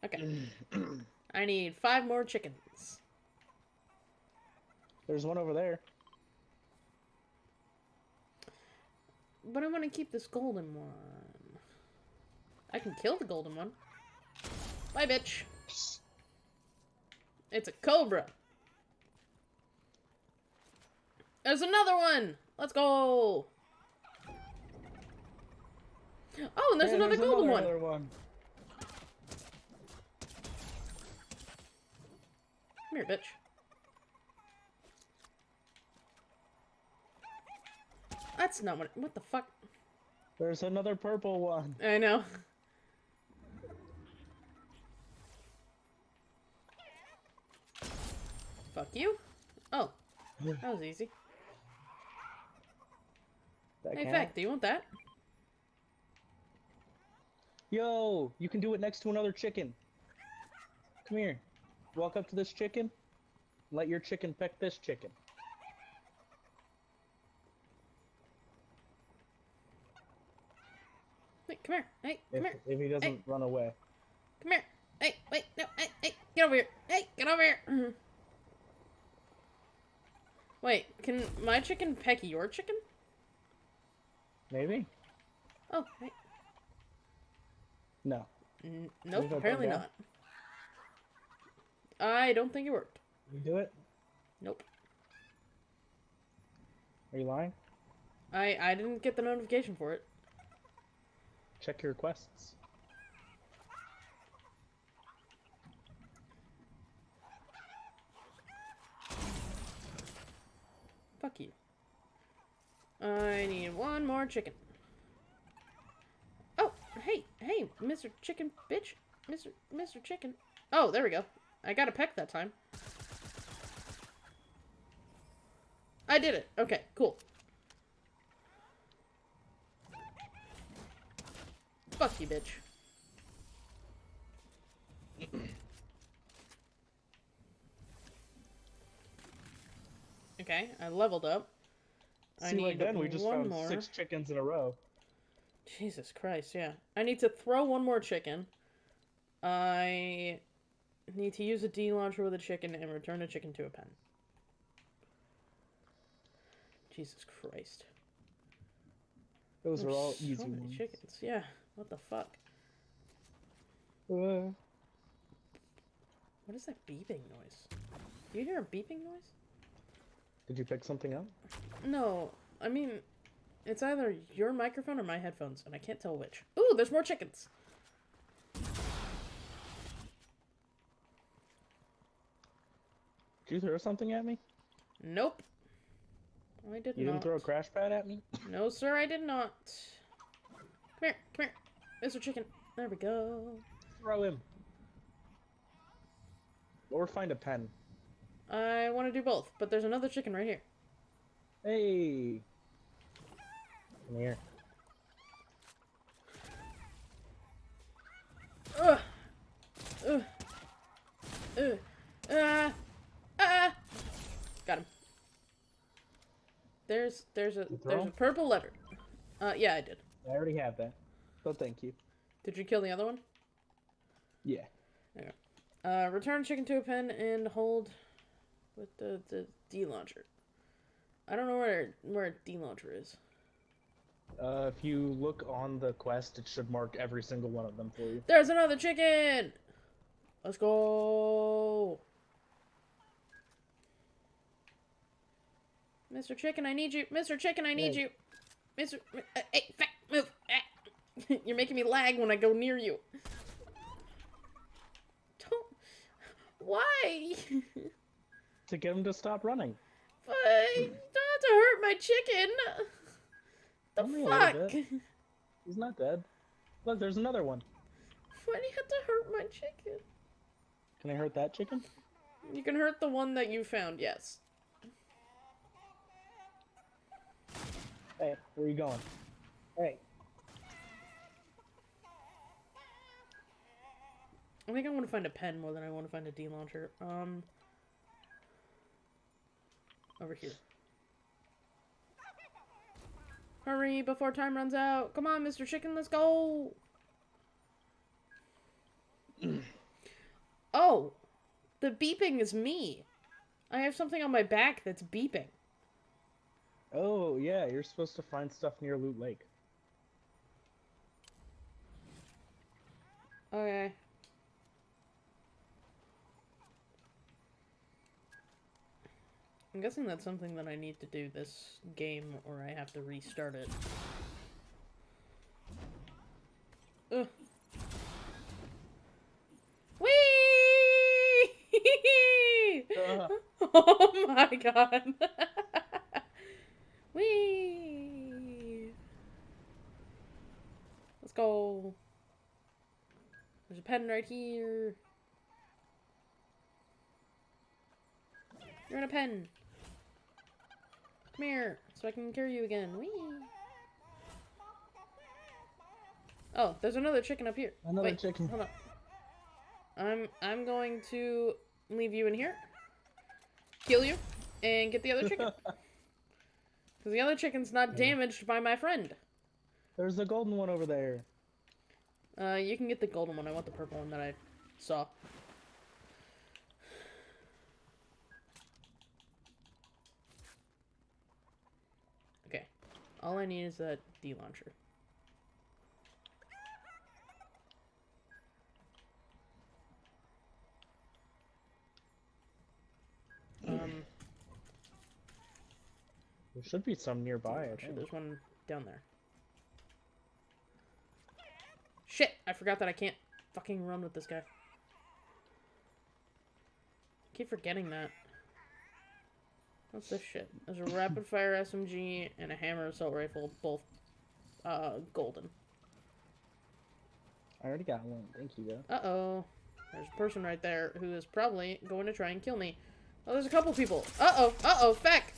S2: okay. I need five more chickens.
S1: There's one over there.
S2: But I want to keep this golden one. I can kill the golden one. Bye, bitch. It's a cobra. There's another one. Let's go. Oh, and there's
S1: Yeah,
S2: another golden one.
S1: another one.
S2: Come here, bitch. That's not what. What the fuck?
S1: There's another purple one.
S2: I know. Fuck you. Oh, that was easy.
S1: That
S2: Hey,
S1: count?
S2: Feck, do you want that?
S1: Yo, you can do it next to another chicken. Come here. Walk up to this chicken. Let your chicken peck this chicken.
S2: Wait, come here. Hey, come
S1: If,
S2: here.
S1: if he doesn't run away.
S2: Come here. Hey, wait, no, hey, hey, get over here. Hey, get over here. Mhm. Wait, can my chicken peck your chicken?
S1: Maybe?
S2: Oh, wait.
S1: No.
S2: N- nope,
S1: if I put
S2: apparently not. I don't think it worked.
S1: You do it?
S2: Nope.
S1: Are you lying?
S2: I I didn't get the notification for it.
S1: Check your requests.
S2: Fuck you. I need one more chicken. Oh, hey, hey, Mr. Chicken bitch. Mr. Mr. Chicken. Oh, there we go. I got a peck that time. I did it. Okay, cool. Fuck you, bitch. Okay, I leveled up. I
S1: See,
S2: need
S1: like then we just
S2: one
S1: found
S2: more.
S1: six chickens in a row.
S2: Jesus Christ, yeah. I need to throw one more chicken. I need to use a D launcher with a chicken and return a chicken to a pen. Jesus Christ.
S1: Those are
S2: There's
S1: all
S2: so
S1: easy
S2: many
S1: ones.
S2: chickens. Yeah. What the fuck?
S1: Uh,
S2: What is that beeping noise? Do you hear a beeping noise?
S1: Did you pick something up?
S2: No, I mean, it's either your microphone or my headphones, and I can't tell which. Ooh, there's more chickens.
S1: Did you throw something at me?
S2: Nope. I did
S1: You
S2: not.
S1: You didn't throw a crash pad at me?
S2: No, sir, I did not. Come here, come here, Mr. Chicken. There we go.
S1: Throw him. Or find a pen.
S2: I want to do both, but there's another chicken right here.
S1: Hey. Come here.
S2: Ugh. Ugh. Ugh. Ah. Ah. Got him. There's there's a there's a purple letter. Uh, yeah, I did.
S1: I already have that. so thank you.
S2: Did you kill the other one?
S1: Yeah.
S2: Uh, return chicken to a pen and hold with the the D launcher. I don't know where where D launcher is.
S1: Uh, if you look on the quest, it should mark every single one of them for you.
S2: There's another chicken. Let's go. Mr. Chicken, I need you. Mr. Chicken, I need
S1: Hey.
S2: you. Mr. Uh, Hey, fat, move. Ah. You're making me lag when I go near you. Don't. Why?
S1: To get him to stop running.
S2: but don't have to hurt my chicken. The
S1: Only
S2: fuck?
S1: He's not dead. Look, there's another one.
S2: Why do you have to hurt my chicken?
S1: Can I hurt that chicken?
S2: You can hurt the one that you found, yes.
S1: Hey, where are you going? Hey.
S2: I think I want to find a pen more than I want to find a D launcher. Um, over here. Hurry before time runs out. Come on, Mr. Chicken, let's go. oh, the beeping is me. I have something on my back that's beeping.
S1: Oh, yeah, you're supposed to find stuff near Loot Lake.
S2: Okay. I'm guessing that's something that I need to do this game or I have to restart it. Ugh. Whee!
S1: Uh.
S2: oh my god. Whee! Let's go. There's a pen right here. You're in a pen. Come here, so I can carry you again. Whee! Oh, there's another chicken up here.
S1: Another
S2: Wait,
S1: chicken.
S2: Hold on. I'm I'm going to leave you in here, kill you, and get the other chicken. Because the other chicken's not damaged by my friend.
S1: There's the golden one over there.
S2: Uh, you can get the golden one. I want the purple one that I saw. Okay. All I need is that D launcher. Um,
S1: There should be some nearby. I
S2: Actually,
S1: think.
S2: there's one down there. Shit! I forgot that I can't fucking run with this guy. keep forgetting that. What's this shit? There's a rapid fire SMG and a hammer assault rifle, both uh golden.
S1: I already got one. Thank you, though.
S2: Uh oh. There's a person right there who is probably going to try and kill me. Oh, there's a couple people. Uh oh. Uh oh. Feck.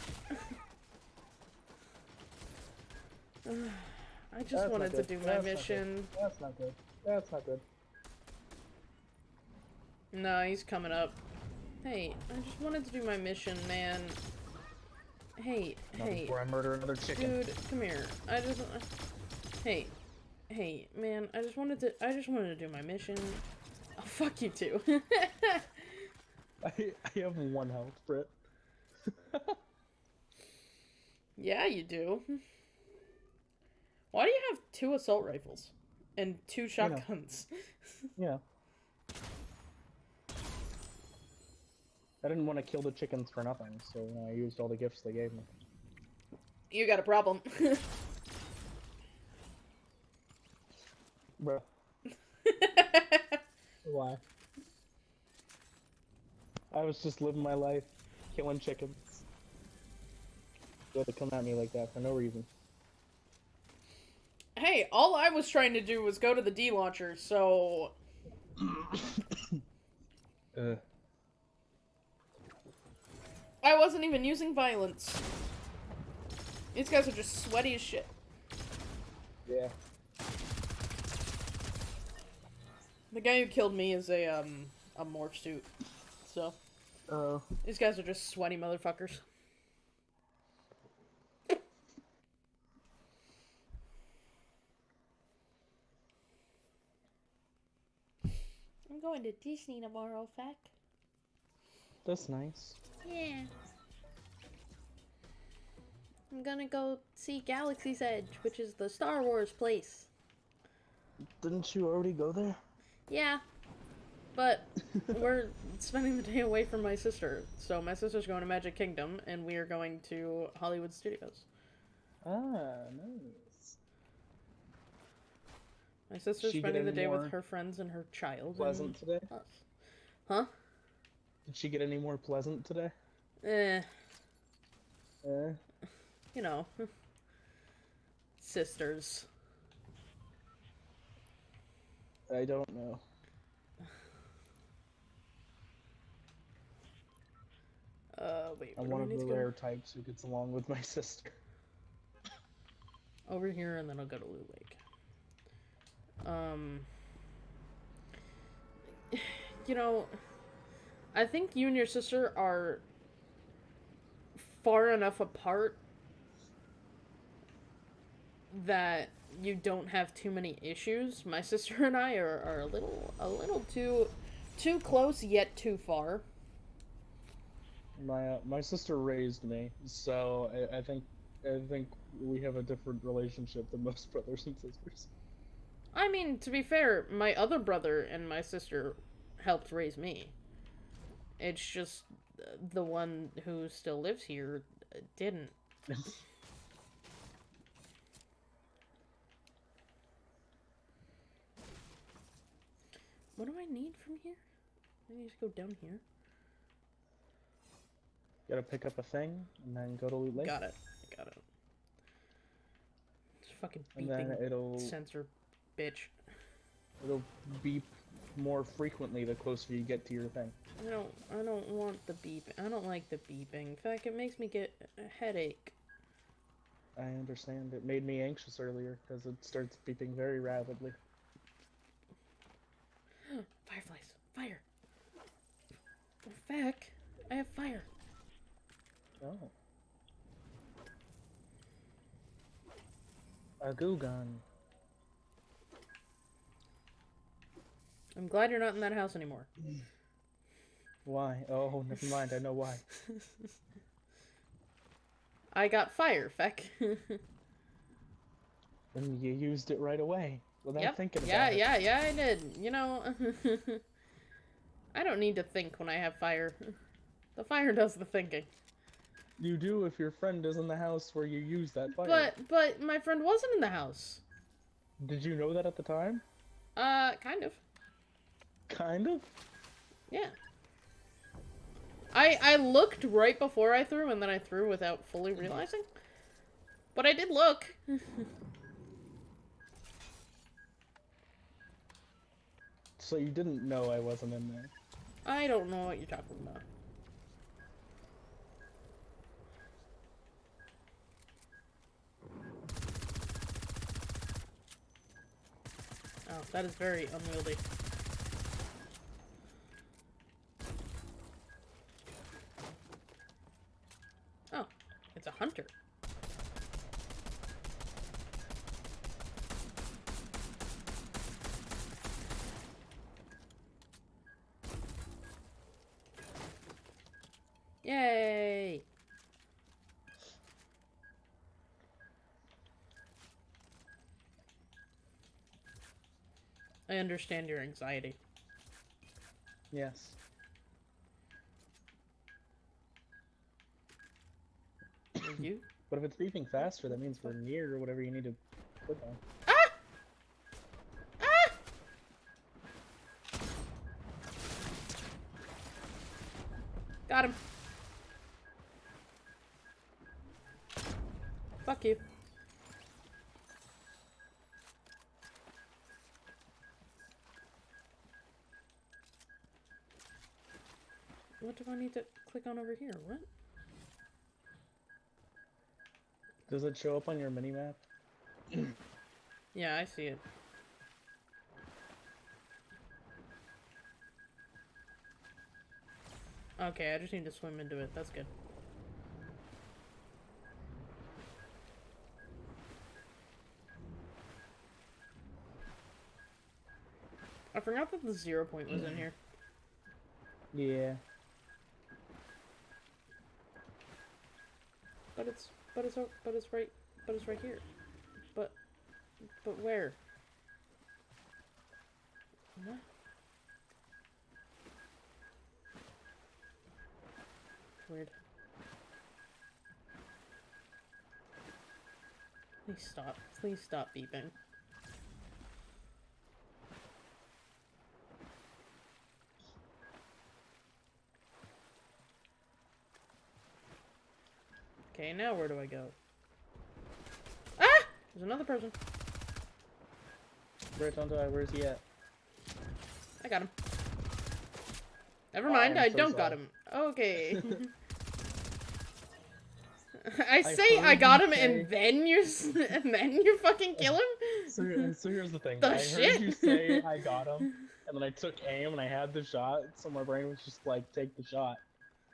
S2: I just
S1: That's
S2: wanted to do my
S1: That's not
S2: mission.
S1: That's not good. That's not good.
S2: No, he's coming up. Hey, I just wanted to do my mission, man. Hey,
S1: Not
S2: hey,
S1: before I murder another chicken.
S2: dude, come here. I just, hey, hey, man. I just wanted to. I just wanted to do my mission. Oh, fuck you too.
S1: I, I have one health, Britt.
S2: yeah, you do. Why do you have two assault rifles and two shotguns?
S1: Yeah. I didn't want to kill the chickens for nothing, so I used all the gifts they gave me.
S2: You got a problem.
S1: Bro, why? I was just living my life, killing chickens. You had to come at me like that for no reason.
S2: hey, all I was trying to do was go to the D launcher, so
S1: Uh,
S2: I wasn't even using violence. These guys are just sweaty as shit.
S1: yeah.
S2: The guy who killed me is a um a morph suit. So
S1: Uh,
S2: these guys are just sweaty motherfuckers. I'm going to Disney tomorrow, Feck.
S1: That's nice.
S2: Yeah. I'm gonna go see Galaxy's Edge, which is the Star Wars place.
S1: Didn't you already go there?
S2: Yeah. But we're spending the day away from my sister. So my sister's going to Magic Kingdom and we are going to Hollywood Studios.
S1: Ah, nice.
S2: My sister's
S1: She
S2: spending the day
S1: more
S2: with her friends and her child.
S1: Pleasant today?
S2: And us. Huh?
S1: Did she get any more pleasant today?
S2: Eh,
S1: Eh.
S2: you know. Sisters.
S1: I don't know.
S2: Uh, wait,
S1: I'm one of the rare types who gets along with my sister.
S2: over here and then I'll go to Loot Lake. Um you know, I think you and your sister are far enough apart that you don't have too many issues. My sister and I are, are a little a little too too close yet too far.
S1: My uh, my sister raised me, so I, I think I think we have a different relationship than most brothers and sisters.
S2: I mean, to be fair, my other brother and my sister helped raise me. It's just the one who still lives here didn't. What do I need from here? I need to go down here.
S1: Gotta pick up a thing and then go to Loot Lake,
S2: Got it. Got it. It's fucking
S1: and then
S2: beeping
S1: it'll
S2: sensor, bitch.
S1: it'll beep more frequently the closer you get to your thing.
S2: I don't. I don't want the beep. I don't like the beeping. In fact, it makes me get a headache.
S1: I understand. It made me anxious earlier because it starts beeping very rapidly.
S2: Fireflies. Fire. Oh, feck. I have fire.
S1: Oh. A goo gun.
S2: I'm glad you're not in that house anymore.
S1: Why? Oh, never mind. I know why.
S2: I got fire, feck.
S1: And you used it right away without
S2: yep.
S1: thinking about
S2: yeah,
S1: it.
S2: yeah, yeah, I did. You know, I don't need to think when I have fire. The fire does the thinking.
S1: You do if your friend is in the house where you use that fire.
S2: But but my friend wasn't in the house.
S1: Did you know that at the time?
S2: Uh, kind of.
S1: Kind of.
S2: Yeah. I I looked right before I threw, and then I threw without fully mm-hmm. realizing. But I did look.
S1: So you didn't know I wasn't in there.
S2: I don't know what you're talking about. Oh, that is very unwieldy. Oh, it's a hunter. Yay! I understand your anxiety.
S1: Yes.
S2: You?
S1: But if it's beeping faster, that means we're near whatever you need to put on.
S2: Ah! Ah! Got him. Fuck you. What do I need to click on over here? What?
S1: Does it show up on your mini map?
S2: Yeah, I see it. Okay, I just need to swim into it. That's good. I forgot that the zero point was in here.
S1: Yeah.
S2: But it's but it's but it's right but it's right here. But but where? Weird. Please stop. Please stop beeping. Okay, now where do I go? Ah! There's another person.
S1: Right on die, where's he at?
S2: I got him. Never
S1: Oh,
S2: mind,
S1: I'm
S2: I
S1: so
S2: don't got him. Okay. I
S1: I
S2: say I
S1: heard
S2: got him
S1: say-
S2: and then you and then you fucking kill him?
S1: So, so here's the thing.
S2: The
S1: I
S2: shit?
S1: heard you say I got him, and then I took aim and I had the shot, so my brain was just like, take the shot,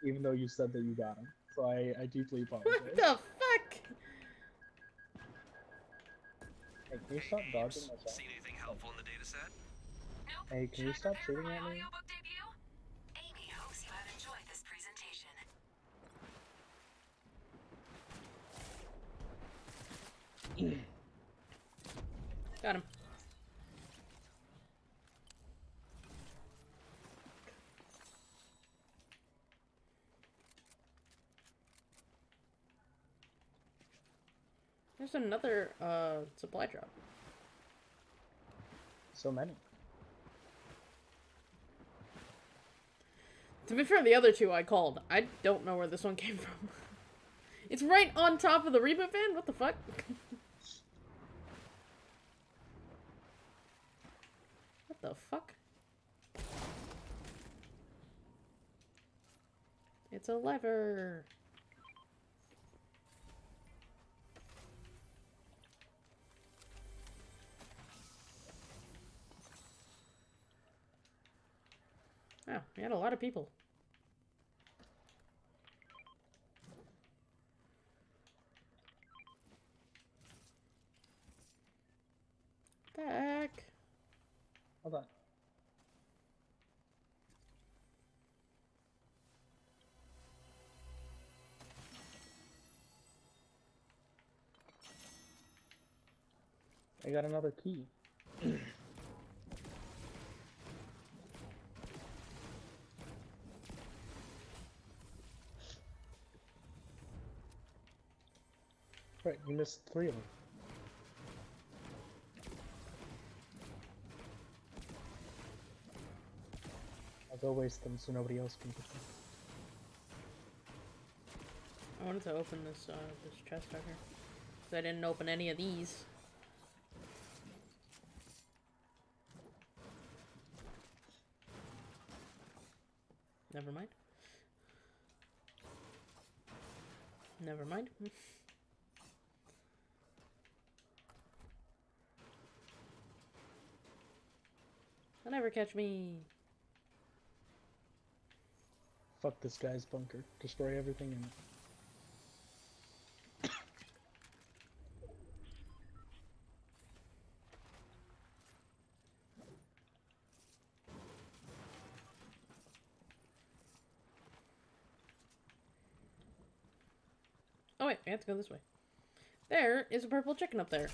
S1: even though you said that you got him. So I, I deeply apologize.
S2: What the fuck?
S1: Hey, can you
S4: Hey,
S1: stop
S4: Ames,
S1: dodging my shot?
S4: Seen anything helpful in the data set?
S5: Nope.
S1: Hey, can
S5: Should
S1: you stop
S5: prepare
S1: shooting at me?
S5: Amy hopes you have enjoyed this presentation.
S2: Got him. There's another uh supply drop.
S1: So many.
S2: To be fair, the other two I called. I don't know where this one came from. it's right on top of the reboot van? What the fuck? what the fuck? It's a lever. Oh, we had a lot of people. Back.
S1: Hold on. I got another key. You missed three of them. I'll go waste them so nobody else can get them.
S2: I wanted to open this uh, this chest out here. 'Cause I didn't open any of these. Never mind. Never mind. never catch me.
S1: Fuck this guy's bunker. Destroy everything in it.
S2: Oh wait, I have to go this way. There is a purple chicken up there.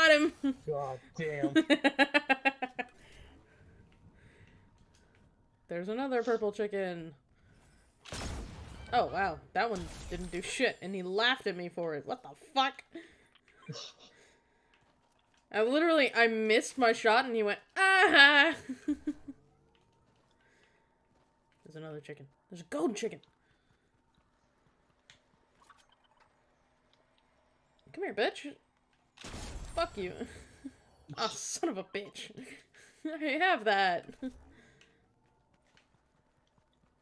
S2: Got him!
S1: God damn.
S2: There's another purple chicken. Oh wow, that one didn't do shit, and he laughed at me for it. What the fuck? I literally, I missed my shot, and he went ah. There's another chicken. There's a gold chicken. Come here, bitch. Fuck you. oh, son of a bitch. I have that.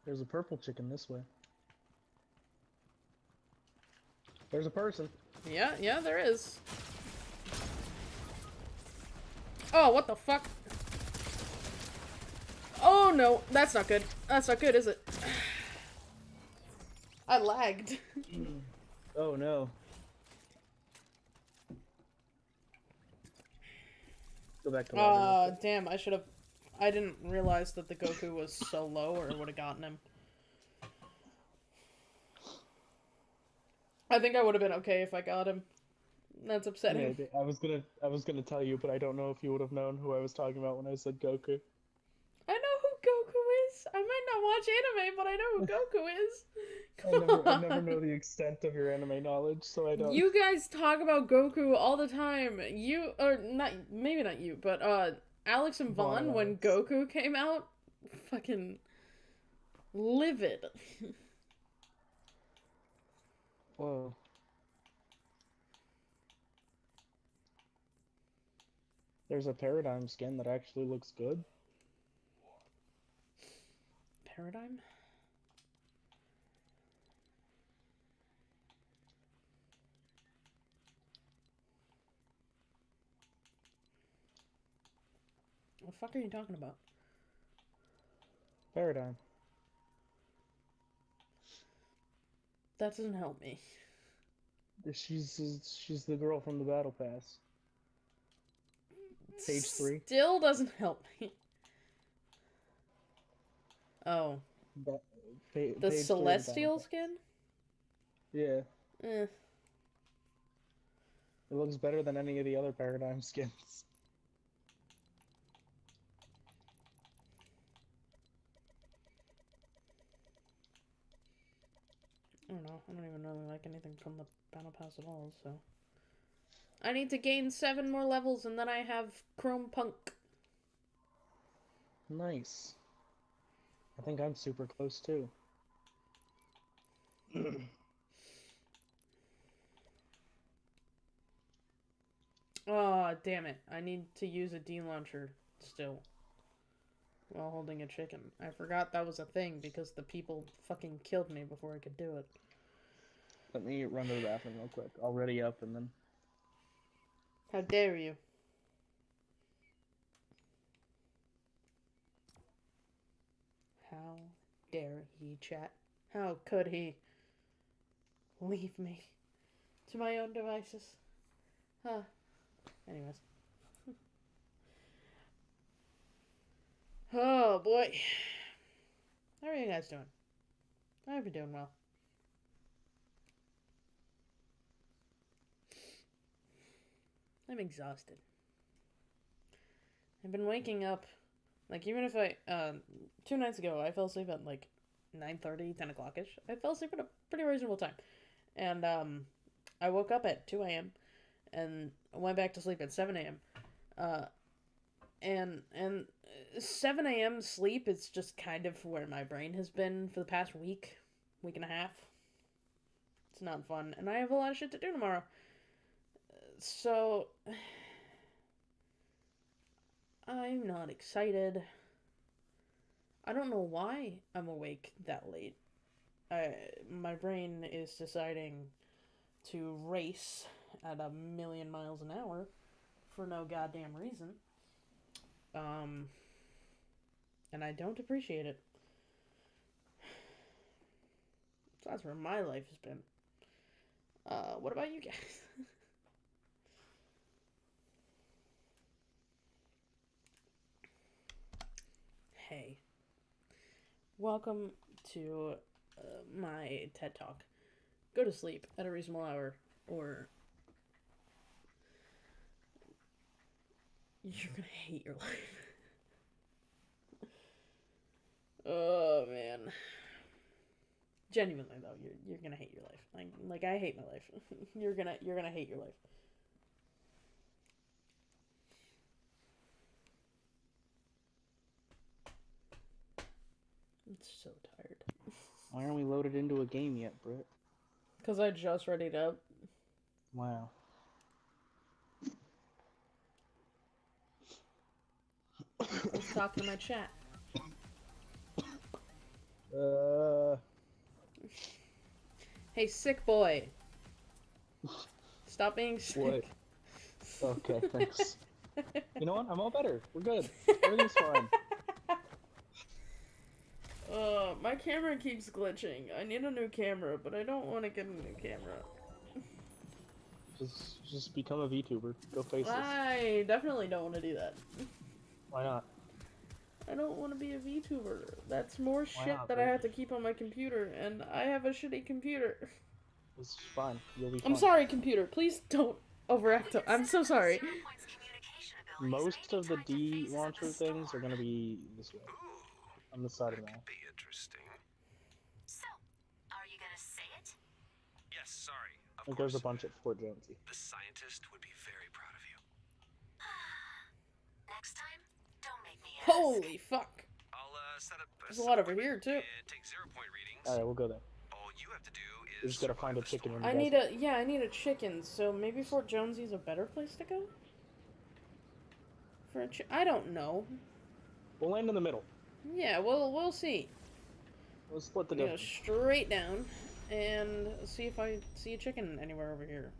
S1: There's a purple chicken this way. There's a person.
S2: Yeah, yeah, there is. Oh, what the fuck? Oh no, that's not good. That's not good, is it? I lagged.
S1: Oh no. Go back to lobby. real
S2: Uh, damn, I should have. I didn't realize that the Goku was so low or it would have gotten him. I think I would have been okay if I got him. That's upsetting.
S1: Maybe. I was gonna I was gonna tell you, but I don't know if you would have known who I was talking about when I said Goku.
S2: I know who Goku is. I might not watch anime, but I know who Goku is.
S1: I never, I never know the extent of your anime knowledge, so I don't.
S2: You guys talk about Goku all the time. You or not maybe not you, but uh Alex and
S1: Vaughn
S2: Vaughn when. Goku came out, fucking livid.
S1: Whoa. There's a paradigm skin that actually looks good.
S2: Paradigm? What the fuck are you talking about?
S1: Paradigm.
S2: That doesn't help me.
S1: She's she's the girl from the battle pass. Page three.
S2: Still doesn't help me. Oh,
S1: Ba- pa- page
S2: the celestial skin?
S1: Yeah,
S2: Eh.
S1: it looks better than any of the other paradigm skins.
S2: I don't know. I don't even really like anything from the battle pass at all, so. I need to gain seven more levels and then I have Chrome Punk.
S1: Nice. I think I'm super close too.
S2: Oh, damn it. I need to use a D launcher still. While holding a chicken. I forgot that was a thing because the people fucking killed me before I could do it.
S1: Let me run to the bathroom real quick. I'll ready up and then.
S2: How dare you? How dare he, chat? How could he leave me to my own devices? Huh. Anyways. oh boy. How are you guys doing? I hope you're doing well. I'm exhausted. I've been waking up, like even if I, um, two nights ago I fell asleep at like 9.30, 10 o'clock-ish. I fell asleep at a pretty reasonable time. And um, I woke up at 2 a.m. and went back to sleep at 7 a.m. Uh, and and 7 a.m. sleep is just kind of where my brain has been for the past week, week and a half. It's not fun, and I have a lot of shit to do tomorrow. So I'm not excited. I don't know why I'm awake that late. I, my brain is deciding to race at a million miles an hour for no goddamn reason. Um, and I don't appreciate it. So that's where my life has been. Uh, what about you guys? hey. Welcome to uh, my TED Talk. Go to sleep at a reasonable hour, or you're gonna hate your life. oh man. Genuinely though, you're you're gonna hate your life. Like like I hate my life. you're gonna you're gonna hate your life. I'm so tired.
S1: Why aren't we loaded into a game yet, Britt?
S2: Cause I just readied up.
S1: Wow.
S2: Let's talk to my chat.
S1: Uh,
S2: Hey, sick boy. Stop being sick.
S1: okay, thanks. You know what? I'm all better. We're good. Everything's fine.
S2: Uh, my camera keeps glitching. I need a new camera, but I don't want to get a new camera.
S1: Just, just become a VTuber. Go faceless.
S2: I definitely don't want to do that.
S1: Why not?
S2: I don't want to be a VTuber. That's more
S1: Why
S2: shit
S1: not,
S2: that I have to keep on my computer, and I have a shitty computer.
S1: It's fine. You'll be fine.
S2: I'm sorry, computer. Please don't overact. I'm so sorry.
S5: Zero points communication abilities
S1: Most of the
S5: detect a
S1: D
S5: phase at
S1: launcher things are gonna be this way.
S4: Ooh,
S1: On the side of the
S4: be interesting.
S5: So, are you gonna say it?
S4: Yes, sorry. Of course.
S1: there's a bunch at Fort Jonesy.
S4: The scientist would be very proud of you.
S5: Next time, don't make me ask.
S2: Holy fuck.
S4: I'll uh, set up.
S2: There's a lot over here, too.
S4: Take zero point readings.
S1: Alright, we'll go there.
S4: All you have to do is.
S1: We just gotta find a chicken
S4: storm.
S1: in
S2: I need a yeah, I need a chicken. So maybe Fort Jonesy's a better place to go. For a chi- I don't know.
S1: We'll land in the middle.
S2: Yeah, we'll we'll see.
S1: We'll split the
S2: Go
S1: difference.
S2: straight down and see if I see a chicken anywhere over here.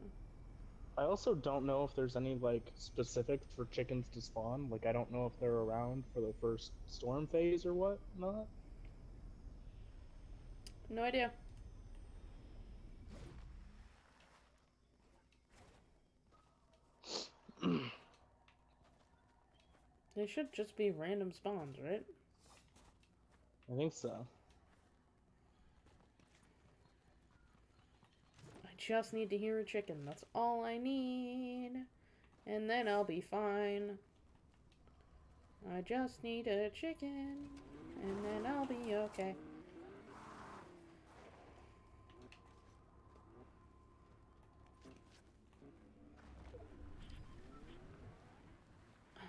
S1: I also don't know if there's any like specifics for chickens to spawn. Like I don't know if they're around for the first storm phase or what not.
S2: No idea. they should just be random spawns, right?
S1: I think so.
S2: I just need to hear a chicken. That's all I need. And then I'll be fine. I just need a chicken. And then I'll be okay. I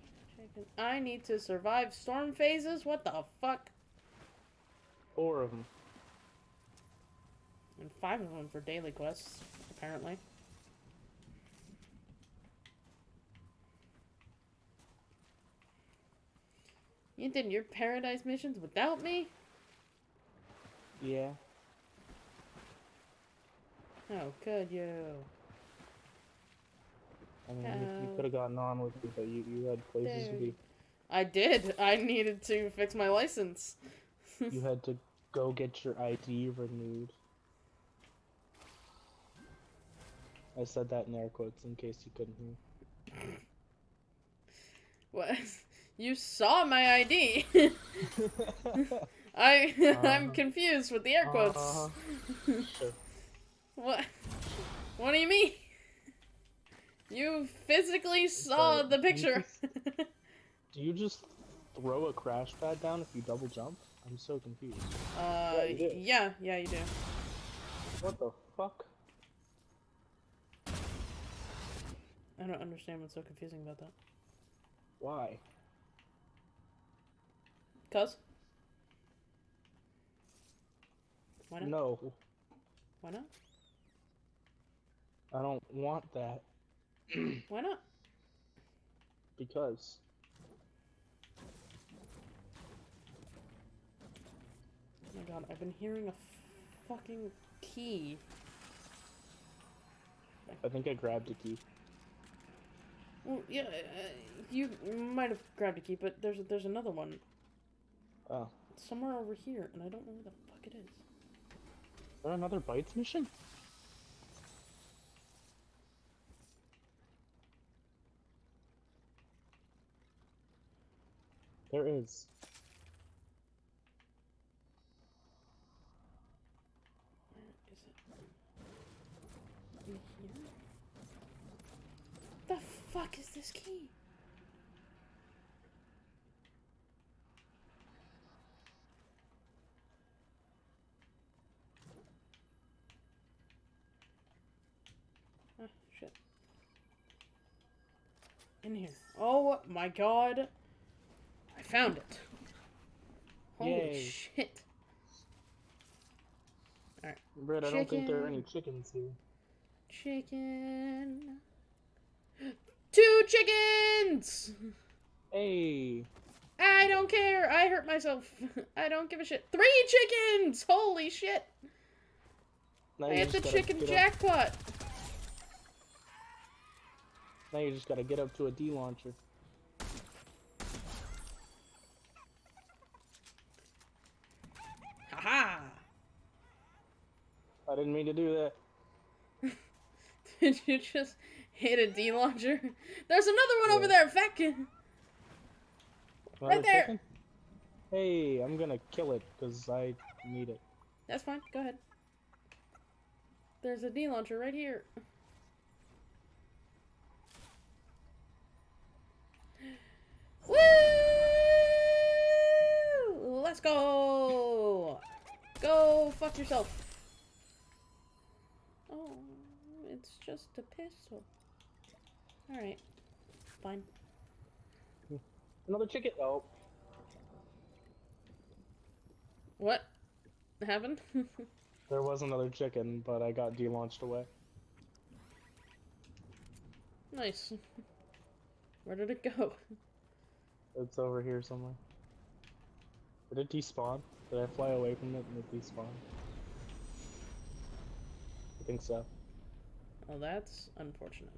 S2: need a chicken. I need to survive storm phases? What the fuck?
S1: Four of them.
S2: And five of them for daily quests, apparently. You did your paradise missions without me?
S1: Yeah.
S2: Oh, How could you?
S1: I mean, you, you uh,
S2: Oh.
S1: could have gotten on with it, but you, you had places to be.
S2: I did. I needed to fix my license.
S1: You had to go get your ID renewed. I said that in air quotes in case you couldn't hear.
S2: What? You saw my ID. I I'm
S1: Uh-huh.
S2: confused with the air quotes.
S1: Sure.
S2: What? What do you mean? You physically saw
S1: Sorry,
S2: the picture.
S1: Do you just throw a crash pad down if you double jump? I'm so confused.
S2: Uh,
S1: you
S2: yeah, yeah, you do.
S1: What the fuck?
S2: I don't understand what's so confusing about that.
S1: Why?
S2: Cuz? Why not?
S1: No,
S2: Why not?
S1: I don't want that
S2: Why not?
S1: because
S2: Oh my god, I've been hearing a fucking key.
S1: I think I grabbed a key.
S2: Well, yeah, uh, you might have grabbed a key, but there's there's another one
S1: Oh,
S2: somewhere over here, and I don't know where the fuck it is.
S1: is there another bites mission? There is.
S2: Where is it? In here? The fuck is this key? Ah, shit. In here. Oh my god. I found it. Holy
S1: Yay.
S2: shit.
S1: Brett, I don't think there are any chickens here.
S2: Chicken. Two chickens!
S1: Hey!
S2: I don't care. I hurt myself. I don't give a shit. Three chickens! Holy shit!
S1: Now
S2: I hit the chicken
S1: get up-
S2: jackpot.
S1: Now you just gotta get up to a D launcher.
S2: Haha!
S1: I didn't mean to do that.
S2: Did you just hit a D launcher? There's another one over there, fat kid.
S1: Another
S2: there.
S1: Hey, I'm gonna kill it because I need it.
S2: That's fine. Go ahead. There's a D launcher right here. Woo! Let's go! Go fuck yourself. Oh, it's just a pistol. Alright. Fine.
S1: Another chicken. Oh,
S2: What happened?
S1: there was another chicken, but I got D launched away.
S2: nice. Where did it go?
S1: It's over here somewhere. Did it despawn? Did I fly away from it and it despawned? I think so.
S2: Well, that's unfortunate.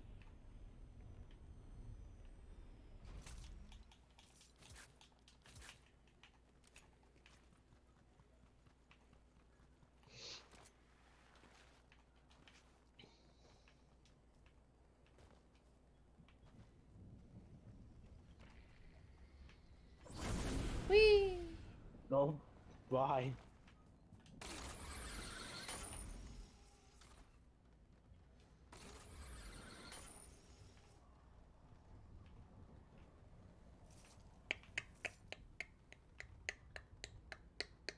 S2: Whee!
S1: No. Bye.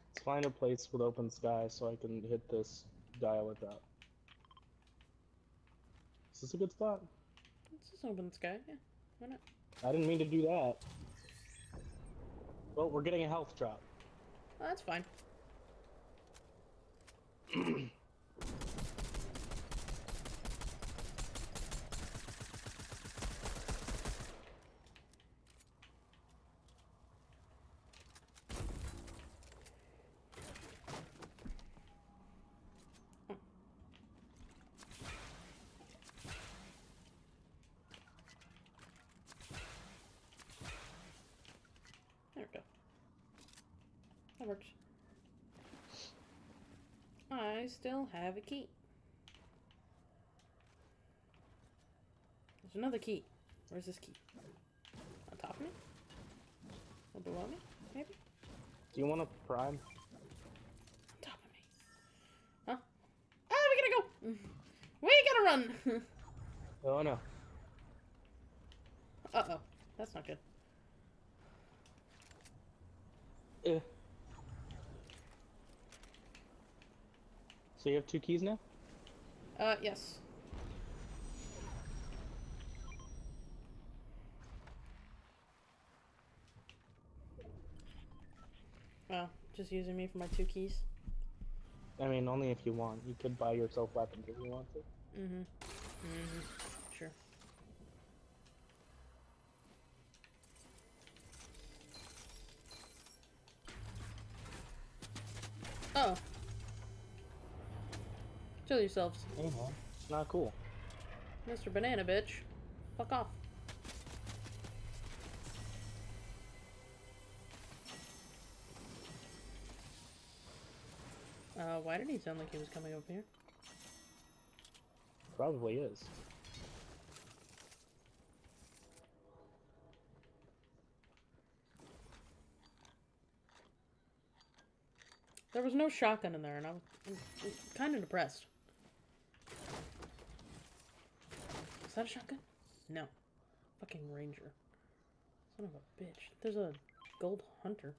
S1: Let's find a place with open sky so I can hit this, dial it up. Is this a good spot?
S2: It's just open sky, yeah. Why not?
S1: I didn't mean to do that. Well, we're getting a health drop.
S2: Oh, that's fine. There we go. That works. I still have a key. There's another key. Where's this key? On top of me? Or below me? Maybe?
S1: Do you want a prime?
S2: On top of me. Huh? Ah, we gotta go! We gotta run!
S1: Oh no.
S2: uh oh. That's not good.
S1: Eh. So you have two keys now?
S2: Uh, yes. Oh, just using me for my two keys.
S1: I mean, only if you want. You could buy yourself weapons if you want to.
S2: Mm-hmm. Mm-hmm. Sure. Oh. Chill yourselves.
S1: Uh-huh. Not cool.
S2: Mr. Banana Bitch. Fuck off. Uh, why did he sound like he was coming over here?
S1: Probably is.
S2: There was no shotgun in there, and I'm, I'm, kind of depressed. Is that a shotgun? No. Fucking ranger. Son of a bitch. There's a gold hunter.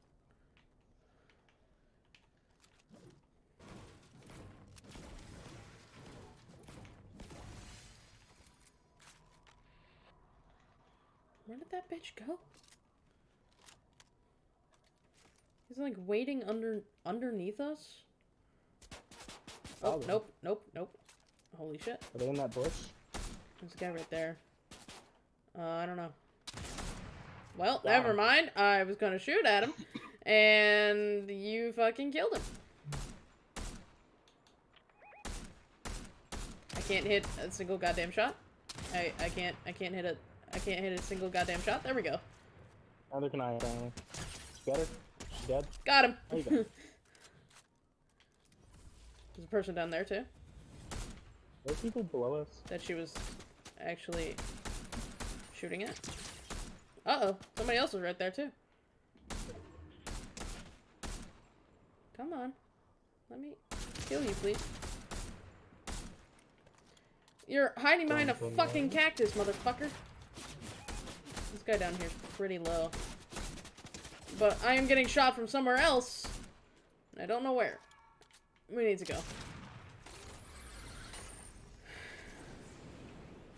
S2: Where did that bitch go? He's like waiting under underneath us. Oh,
S1: Probably.
S2: nope, nope, nope. Holy shit.
S1: Are they in that bush?
S2: There's a guy right there. Uh, I don't know. Well,
S1: Wow.
S2: never mind. I was gonna shoot at him, and you fucking killed him. I can't hit a single goddamn shot. I I can't I can't hit a I can't hit a single goddamn shot. There we go.
S1: Neither can I, apparently. Get her? She dead?
S2: Got him.
S1: There you go.
S2: There's a person down there too
S1: There's people below us.
S2: that she was actually shooting at. Uh oh, somebody else was right there too. Come on, let me kill you, please. You're hiding behind a fucking cactus, motherfucker. This guy down here's pretty low. But I am getting shot from somewhere else. I don't know where. We need to go.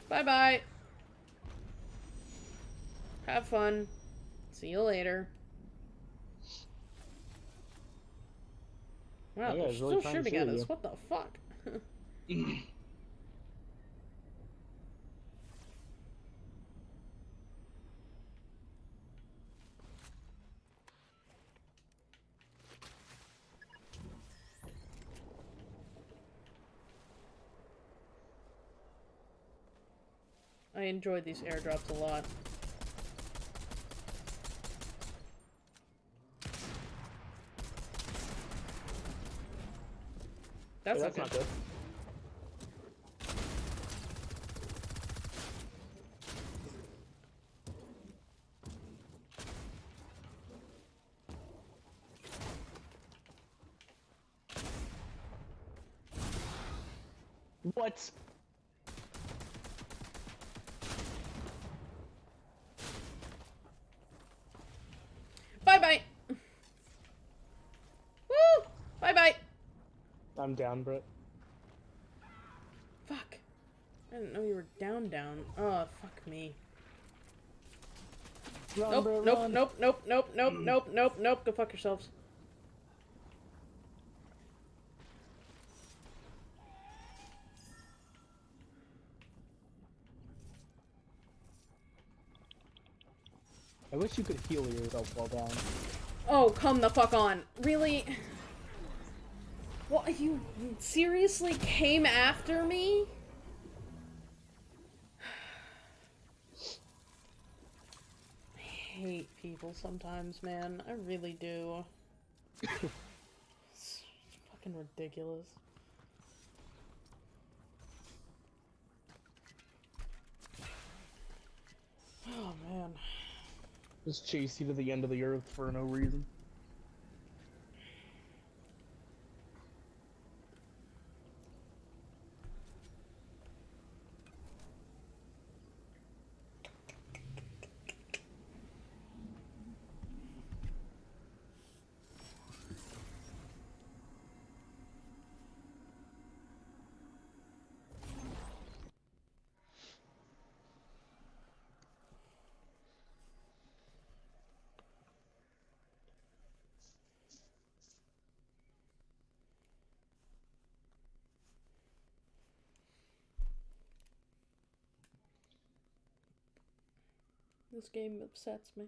S2: Bye bye. Have fun. See you later. Wow,
S1: Yeah,
S2: they're
S1: really
S2: still shooting at us.
S1: you.
S2: What the fuck? enjoyed these airdrops a lot. That's,
S1: Hey, that's
S2: okay.
S1: not good. What?
S2: Bye bye. Woo! Bye bye.
S1: I'm down, Brett.
S2: Fuck. I didn't know you were down, down. Oh, fuck me.
S1: Run,
S2: Nope, nope,
S1: run.
S2: nope, nope, nope, nope, nope, nope, nope. Go fuck yourselves.
S1: I wish you could heal yourself while down.
S2: Oh, come the fuck on. Really? What, you seriously came after me? I hate people sometimes, man. I really do. it's fucking ridiculous. Oh, man.
S1: Just chase you to the end of the earth for no reason.
S2: This game upsets me.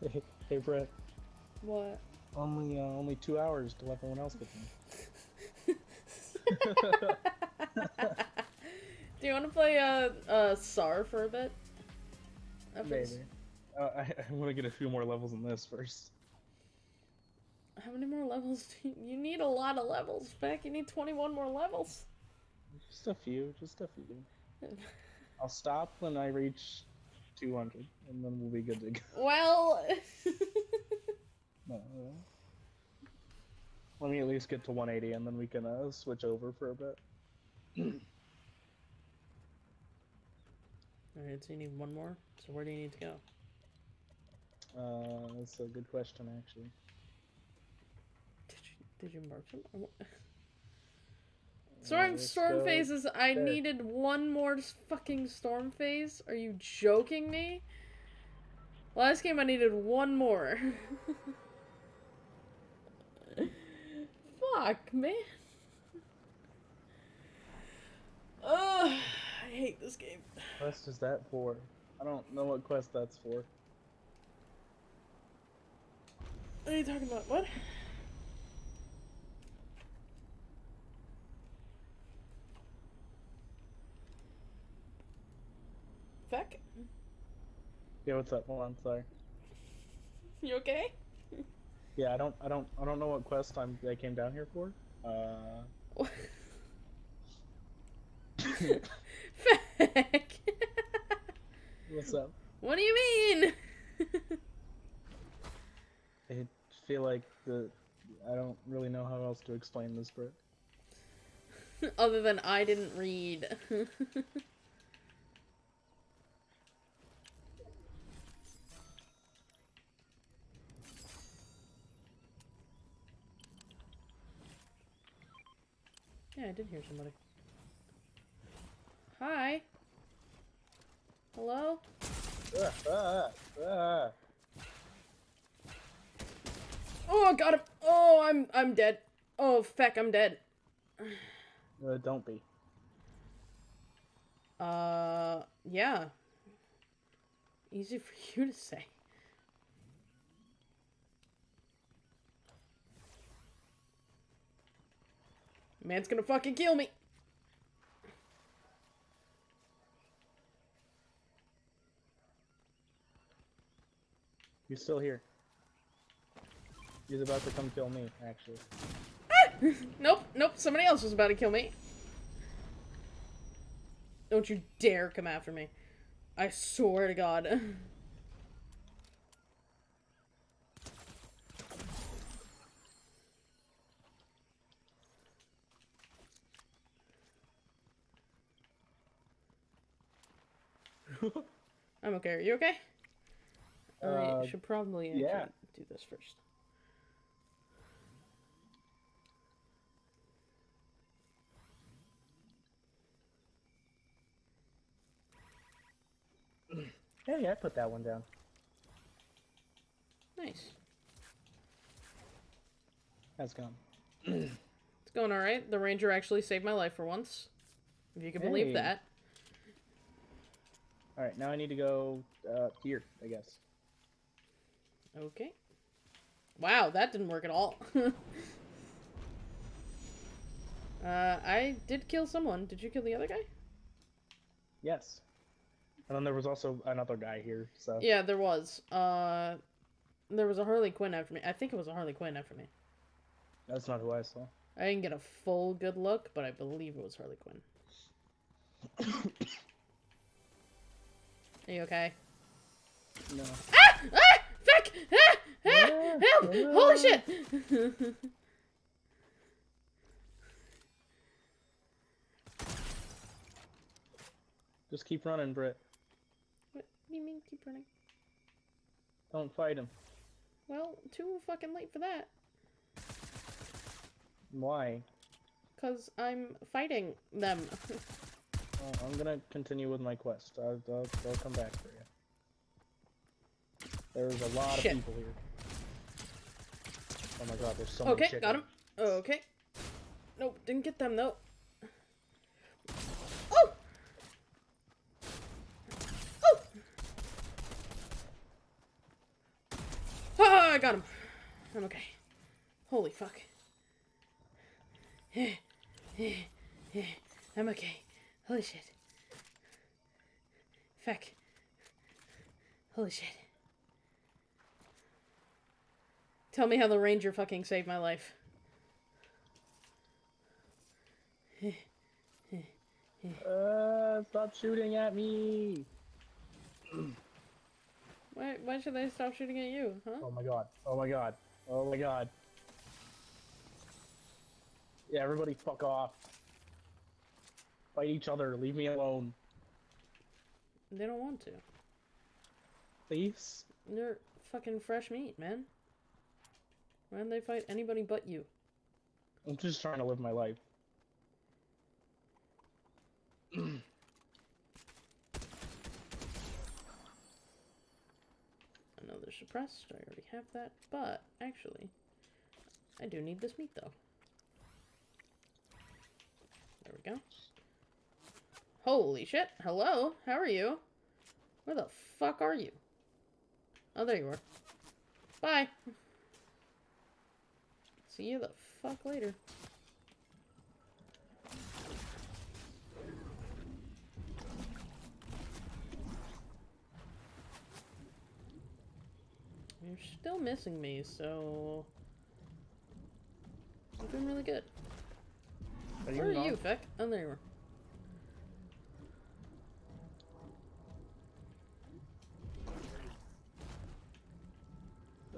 S1: Hey, hey Brett.
S2: What?
S1: Only uh, only two hours till everyone else gets in.
S2: Do you want to play uh, uh, SAR for a bit?
S1: Maybe. Uh, I, I want to get a few more levels in this first.
S2: How many more levels do you, you need? A lot of levels, Beck. You need 21 more levels.
S1: Just a few, just a few. I'll stop when I reach 200, and then we'll be good to go.
S2: well,
S1: No, uh, Let me at least get to 180, and then we can uh, switch over for a bit.
S2: Alright, so you need one more. So where do you need to go?
S1: Uh, that's a good question, actually.
S2: Did you did you mark them? Or what? Storm
S1: let's
S2: storm
S1: go
S2: phases. I
S1: there.
S2: needed one more fucking storm phase. Are you joking me? Last game I needed one more. Fuck, man. Ugh, I hate this game.
S1: quest is that for? I don't know what quest that's for.
S2: What are you talking about? What? Feck?
S1: Yeah, what's up? Hold on, sorry.
S2: You okay?
S1: Yeah, I don't, I don't, I don't know what quest I'm. I came down here for. Uh, what's up?
S2: what do you mean?
S1: I feel like the. I don't really know how else to explain this, Brit.
S2: Other than I didn't read. Yeah, I did hear somebody. Hi. Hello? Oh, I got him. Oh, I'm I'm dead. Oh, feck, I'm dead.
S1: Uh, don't be.
S2: Uh, yeah. Easy for you to say. Man's gonna fucking kill me.
S1: He's still here. He's about to come kill me, actually.
S2: Nope, nope, somebody else was about to kill me. Don't you dare come after me. I swear to God. I'm okay. Are you okay?
S1: Uh,
S2: should probably
S1: yeah.
S2: do this first.
S1: Hey, I put that one down.
S2: Nice.
S1: That's gone.
S2: It's going alright. The ranger actually saved my life for once. If you can believe
S1: Hey.
S2: that.
S1: All right, now I need to go uh, here, I guess.
S2: Okay. Wow, that didn't work at all. uh, I did kill someone. Did you kill the other guy?
S1: Yes. And then there was also another guy here, so
S2: Yeah, there was. Uh, there was a Harley Quinn after me. I think it was a Harley Quinn after me.
S1: that's not who I saw.
S2: I didn't get a full good look, but I believe it was Harley Quinn. Are you okay?
S1: No.
S2: Ah! Ah! Fuck! Ah! Ah! Help! Holy shit!
S1: Just keep running, Britt.
S2: what do you mean keep running?
S1: Don't fight him.
S2: Well, too fucking late for that.
S1: Why?
S2: Cause I'm fighting them.
S1: Uh, I'm gonna continue with my quest. I'll, I'll, I'll come back for you. There's a lot
S2: Shit.
S1: of people here. Oh my god, there's so okay, many
S2: Okay, got him.
S1: Oh,
S2: okay. Nope, didn't get them though. Oh! Oh! Ah, I got him. I'm okay. Holy fuck. I'm okay. Holy shit. Fuck. Holy shit. Tell me how the ranger fucking saved my life.
S1: Uh, stop shooting at me!
S2: Why, why should they stop shooting at you, huh?
S1: Oh my god. Oh my god. Oh my god. Yeah, everybody fuck off. Fight each other. Leave me alone.
S2: They don't want to.
S1: Please?
S2: They're fucking fresh meat, man. Why'd they fight anybody but you?
S1: I'm just trying to live my life.
S2: I know they're suppressed, I already have that, but actually, I do need this meat though. There we go. Holy shit, hello, how are you? Where the fuck are you? Oh, there you are. Bye! See you the fuck later. You're still missing me, so... You're doing really good.
S1: Are
S2: Where are
S1: not?
S2: you, Feck? Oh, there you are.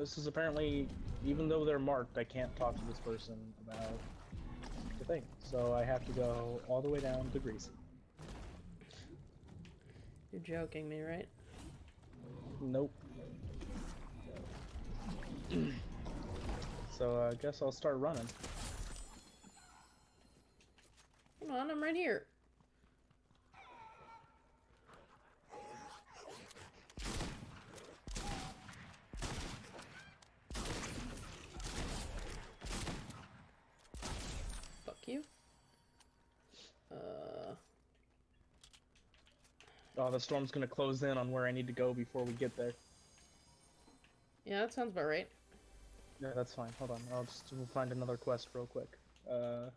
S1: This is apparently, even though they're marked, I can't talk to this person about the thing. So I have to go all the way down to Greasy.
S2: You're joking me, right?
S1: Nope. so I guess I'll start running.
S2: Come on, I'm right here. Fuck you. Uh,
S1: Oh, the storm's gonna close in on where I need to go before we get there.
S2: yeah, that sounds about right.
S1: Yeah, that's fine. Hold on. I'll just we'll find another quest real quick. Uh,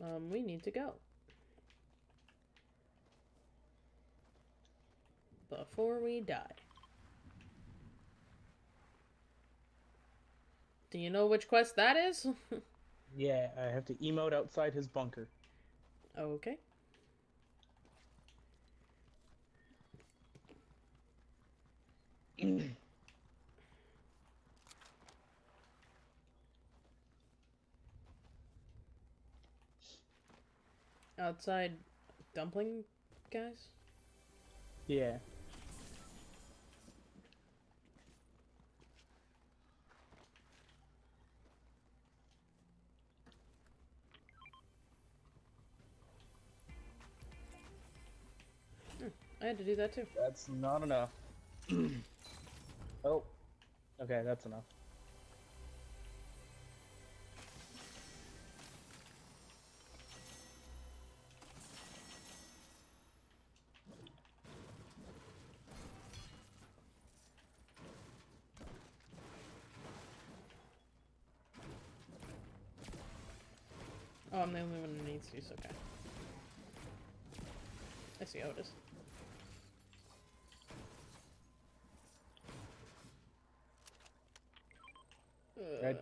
S2: Um, we need to go. Before we die. Do you know which quest that is?
S1: yeah, I have to emote outside his bunker.
S2: okay. Outside dumpling guys?
S1: Yeah.
S2: I had to do that too.
S1: That's not enough. oh. Okay, that's enough.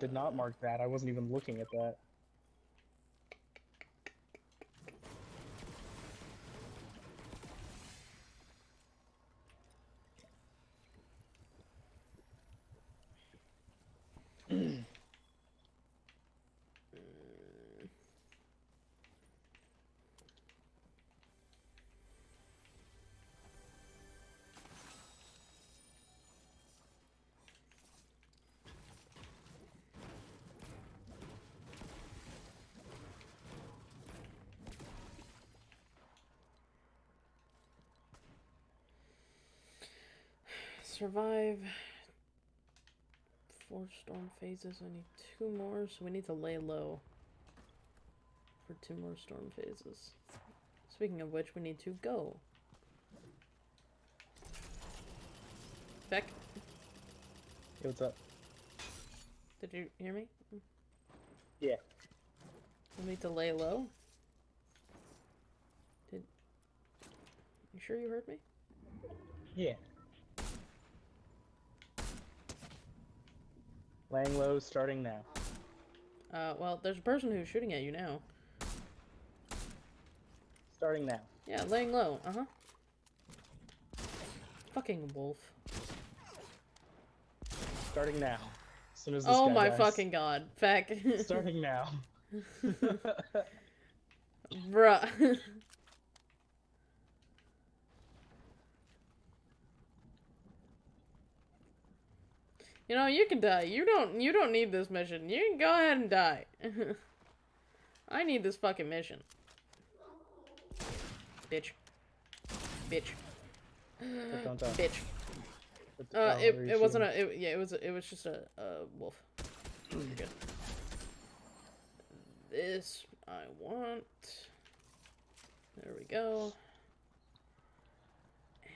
S1: Did not mark that. I wasn't even looking at that.
S2: Survive four storm phases. I need two more, so we need to lay low for two more storm phases. Speaking of which, we need to go. Beck,
S1: Hey, what's up?
S2: did you hear me?
S1: Yeah.
S2: We need to lay low. Did you sure you heard me?
S1: Yeah. Laying low, starting now.
S2: Uh, well, there's a person who's shooting at you now.
S1: Starting now.
S2: Yeah, laying low. Uh huh. Fucking wolf.
S1: Starting now. As soon as this
S2: Oh my
S1: dies.
S2: fucking god. Feck.
S1: Starting now.
S2: Bruh. you know, you can die. You don't you don't need this mission. You can go ahead and die. I need this fucking mission. Bitch. Bitch.
S1: But don't die.
S2: Bitch. Uh, it,
S1: where are you
S2: it wasn't a it, yeah it was a, it was just a, a wolf. Good. This I want. There we go. And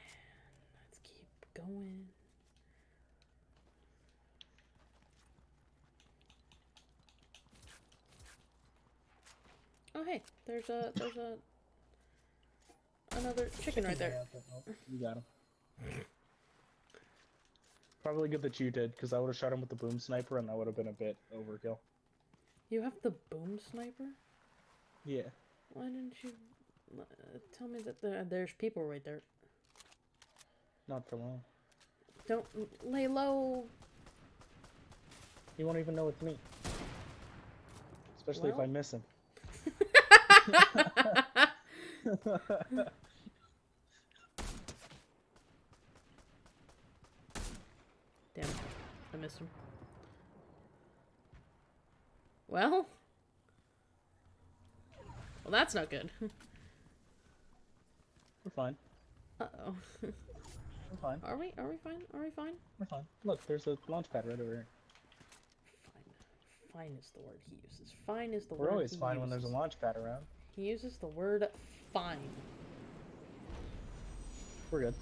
S2: let's keep going. Oh hey, there's a there's a another chicken right there.
S1: You got him. Probably good that you did, because I would have shot him with the boom sniper, and that would have been a bit overkill.
S2: You have the boom sniper?
S1: Yeah.
S2: Why didn't you uh, tell me that there, there's people right there?
S1: Not for long.
S2: Don't lay low.
S1: He won't even know it's me. Especially if I miss him.
S2: Damn, it. I missed him. Well, well, that's not good.
S1: We're fine.
S2: Uh oh.
S1: We're fine.
S2: Are we? Are we fine? Are we fine?
S1: We're fine. Look, there's a launch pad right over here.
S2: Fine. Fine is the word he uses. Fine is the word.
S1: We're
S2: always
S1: fine when there's a launch pad around.
S2: He uses the word fine.
S1: We're good.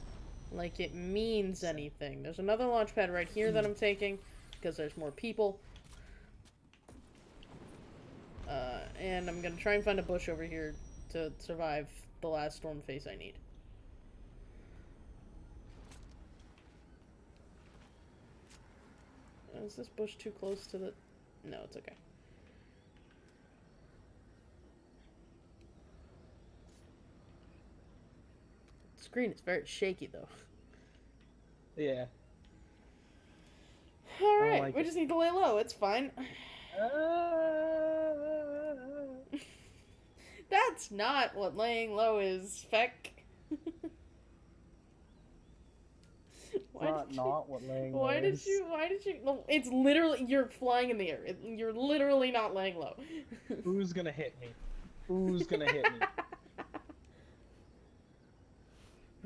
S2: like it means anything. There's another launch pad right here that I'm taking because there's more people. Uh, and I'm gonna try and find a bush over here to survive the last storm face I need. Is this bush too close to the... No, it's okay. Screen is very shaky though.
S1: Yeah.
S2: All right,
S1: like
S2: we
S1: it.
S2: just need to lay low. It's fine. That's not what laying low is, Feck. why
S1: not,
S2: did you?
S1: not what laying
S2: Why
S1: low
S2: did you? Why did you? no, It's literally you're flying in the air. It, you're literally not laying low.
S1: Who's gonna hit me? Who's gonna hit me?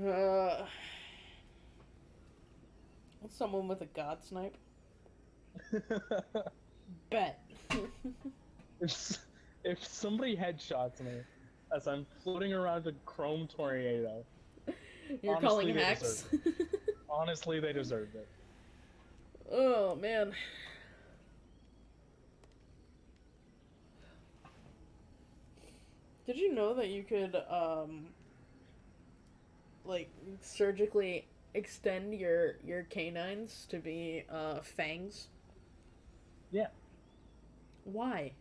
S2: uh, someone with a god snipe. Bet.
S1: if, if somebody headshots me as I'm floating around a chrome tornado,
S2: You're
S1: Honestly,
S2: calling hacks.
S1: honestly, they deserved it.
S2: oh man. Did you know that you could um like surgically extend your your canines to be uh fangs?
S1: Yeah.
S2: Why?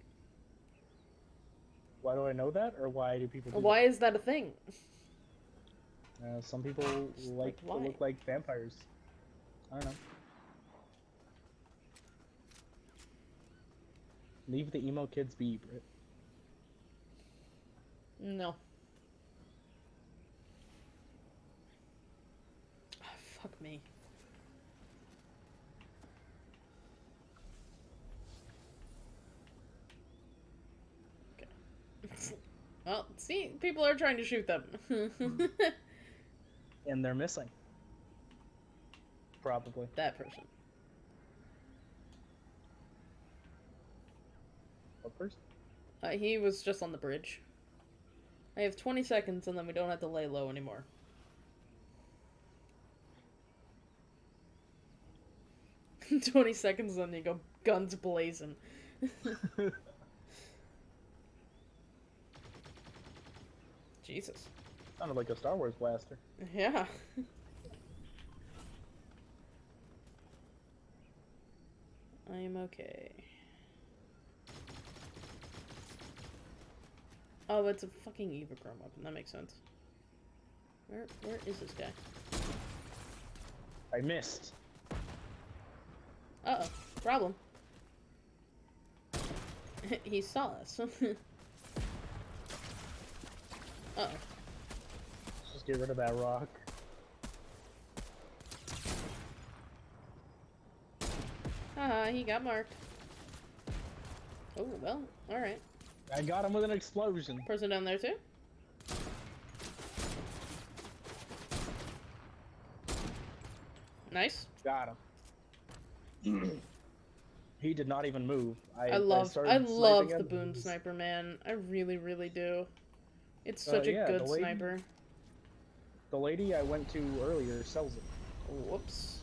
S1: Why do I know that, or why do people? Do
S2: Why is that a thing?
S1: Uh, some people like to
S2: why?
S1: look like vampires. I don't know. Leave the emo kids be, Brit.
S2: No. Ah, fuck me. Okay. Well, see, people are trying to shoot them.
S1: And they're missing. Probably.
S2: that person.
S1: What person?
S2: Uh, he was just on the bridge. I have 20 seconds and then we don't have to lay low anymore. Twenty seconds, then you go guns blazing. Jesus.
S1: Sounded like a Star Wars blaster.
S2: Yeah. I am okay. Oh, it's a fucking Evochrome weapon. That makes sense. Where where is this guy?
S1: I missed.
S2: Uh oh. Problem. he saw us. uh oh.
S1: Let's just get rid of that rock.
S2: Haha, he got marked. Oh, well, alright.
S1: I got him with an explosion.
S2: Person down there too? Nice.
S1: Got him. He did not even move. I,
S2: I love
S1: started
S2: I love the
S1: him.
S2: boom sniper, man. I really, really do. It's
S1: Uh,
S2: such a good
S1: the lady-
S2: sniper.
S1: The lady I went to earlier sells it.
S2: Whoops.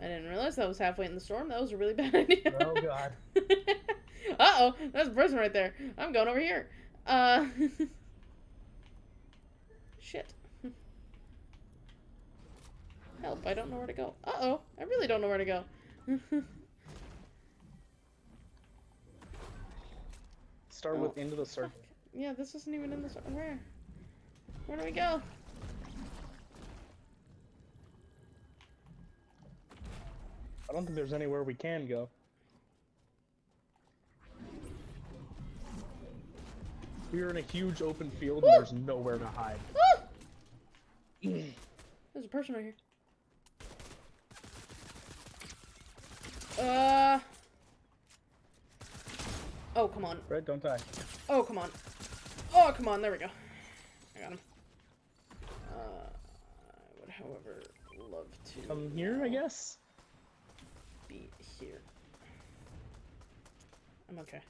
S2: I didn't realize that was halfway in the storm. That was a really bad idea.
S1: Oh god.
S2: uh oh, that's a person right there. I'm going over here. Uh. Shit. Help, I don't know where to go. Uh oh, I really don't know where to go.
S1: Start
S2: Oh,
S1: with into the circle.
S2: Fuck. Yeah, this isn't even in the. circle. Where? Where do we go?
S1: I don't think there's anywhere we can go. We're in a huge open field
S2: Woo!
S1: and there's nowhere to hide.
S2: There's a person right here. Uh. Oh, come on.
S1: Red, don't die.
S2: Oh, come on. Oh, come on. There we go. I got him. Uh, I would, however, love to.
S1: Come here, I guess?
S2: Be here. I'm okay.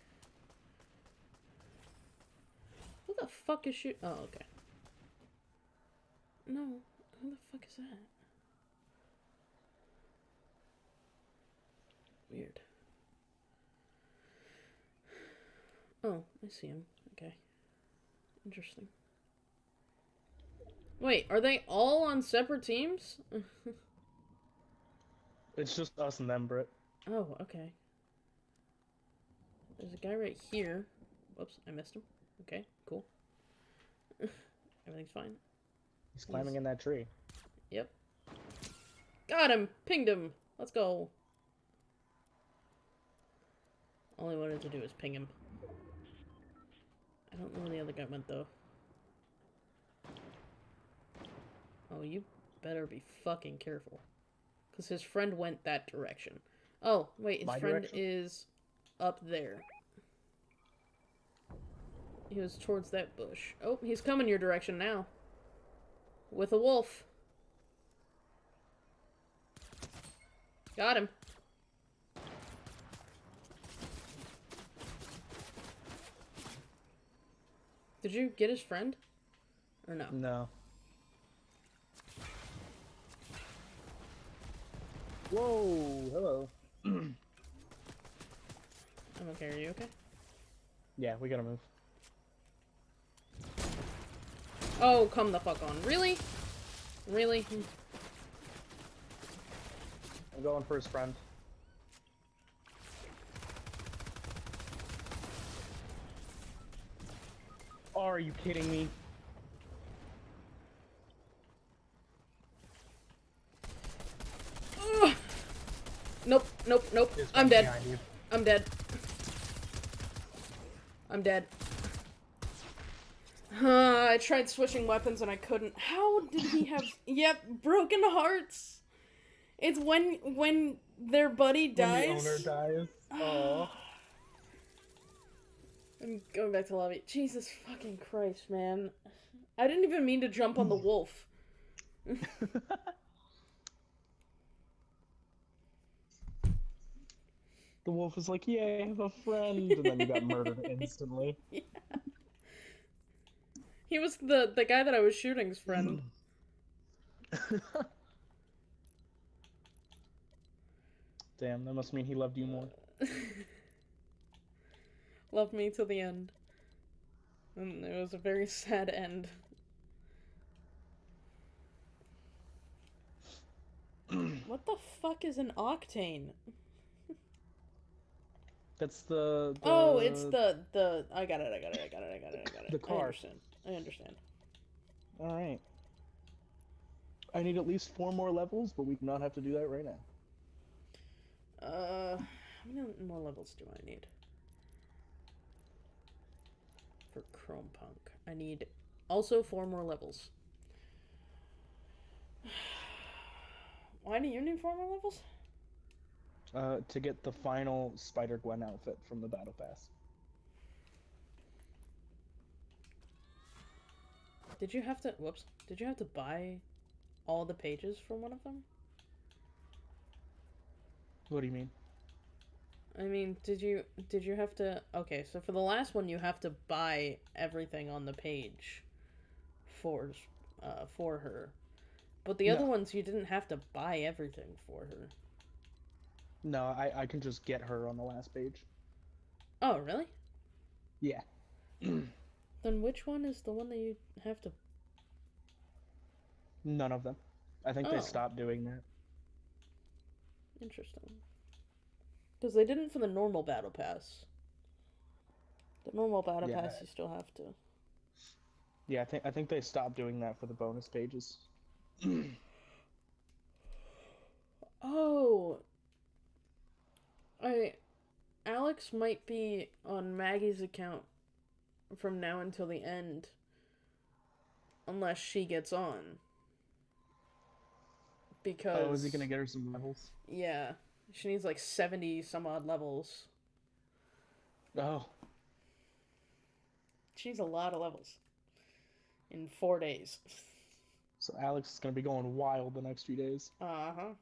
S2: Who the fuck is shoot? Oh, okay. No, who the fuck is that? Weird. Oh, I see him. Okay. Interesting. Wait, are they all on separate teams?
S1: It's just us and them, Britt.
S2: Oh, okay. There's a guy right here. Whoops, I missed him. Okay, cool. Everything's fine.
S1: He's climbing in that tree.
S2: Yep. Got him! Pinged him! Let's go. All I wanted to do was ping him. I don't know where the other guy went, though. Oh, you better be fucking careful. Because his friend went that direction. Oh, wait, his
S1: My
S2: friend
S1: direction?
S2: is up there. He was towards that bush. Oh, he's coming your direction now. With a wolf. Got him. Did you get his friend? Or no?
S1: No. Whoa, hello.
S2: I'm okay. Are you okay?
S1: Yeah, we gotta move.
S2: Oh, come the fuck on. Really? Really?
S1: I'm going for his friend. Are you kidding me?
S2: Ugh. Nope, nope, nope.
S1: His
S2: I'm
S1: friend's
S2: dead.
S1: behind you.
S2: I'm dead. I'm dead. Uh, I tried switching weapons and I couldn't. How did he have? yep, broken hearts. It's when when their buddy
S1: When
S2: dies.
S1: the owner dies. Oh.
S2: I'm going back to lobby. Jesus fucking Christ, man. I didn't even mean to jump on the wolf.
S1: The wolf was like, "Yay, I have a friend," and then he got murdered instantly.
S2: He was the the guy that I was shooting's friend.
S1: Damn, that must mean he loved you more.
S2: Loved me till the end. And it was a very sad end. what the fuck is an octane?
S1: That's the, the.
S2: Oh, it's the the I got it, I got it, I got it, I got it, I got it.
S1: The car.
S2: I understand. I understand.
S1: All right. I need at least four more levels, but we do not have to do that right now.
S2: Uh how many more levels do I need? For Chrome Punk. I need also four more levels. Why do you need four more levels?
S1: Uh, to get the final Spider Gwen outfit from the Battle Pass.
S2: Did you have to whoops. Did you have to buy all the pages from one of them?
S1: What do you mean?
S2: I mean, did you did you have to Okay, so for the last one you have to buy everything on the page for uh for her. But the other ones you didn't have to buy everything for her.
S1: No, I, I can just get her on the last page.
S2: Oh, really?
S1: Yeah.
S2: Then which one is the one that you have to
S1: None of them. I think
S2: Oh.
S1: they stopped doing that.
S2: Interesting. Because they didn't for the normal battle pass. The normal battle
S1: Yeah.
S2: pass you still have to.
S1: Yeah, I think I think they stopped doing that for the bonus pages.
S2: Oh. I Alex might be on Maggie's account from now until the end. Unless she gets on. Because
S1: Oh, is he gonna get her some levels?
S2: Yeah. She needs like 70 some odd levels.
S1: Oh,
S2: She needs a lot of levels. In four days.
S1: so Alex is gonna be going wild the next few days.
S2: Uh huh.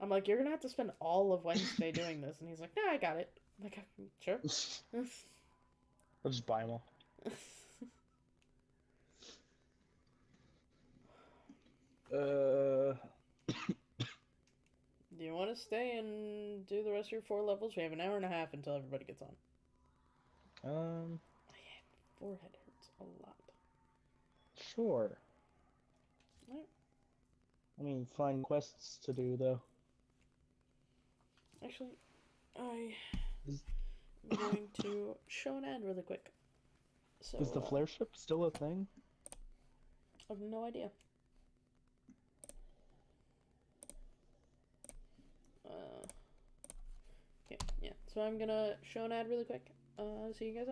S2: I'm like, you're gonna have to spend all of Wednesday doing this, and he's like, Nah, I got it. I'm like, sure.
S1: I'll just buy them all. Uh,
S2: Do you want to stay and do the rest of your four levels? We have an hour and a half until everybody gets on.
S1: um, My
S2: Forehead hurts a lot.
S1: sure.
S2: Alright.
S1: I mean, find quests to do though.
S2: Actually, I
S1: Is-
S2: am going to show an ad really quick. So
S1: Is the
S2: uh,
S1: flare ship still a thing?
S2: I have no idea. Uh, okay, yeah. So I'm gonna show an ad really quick. Uh, see you guys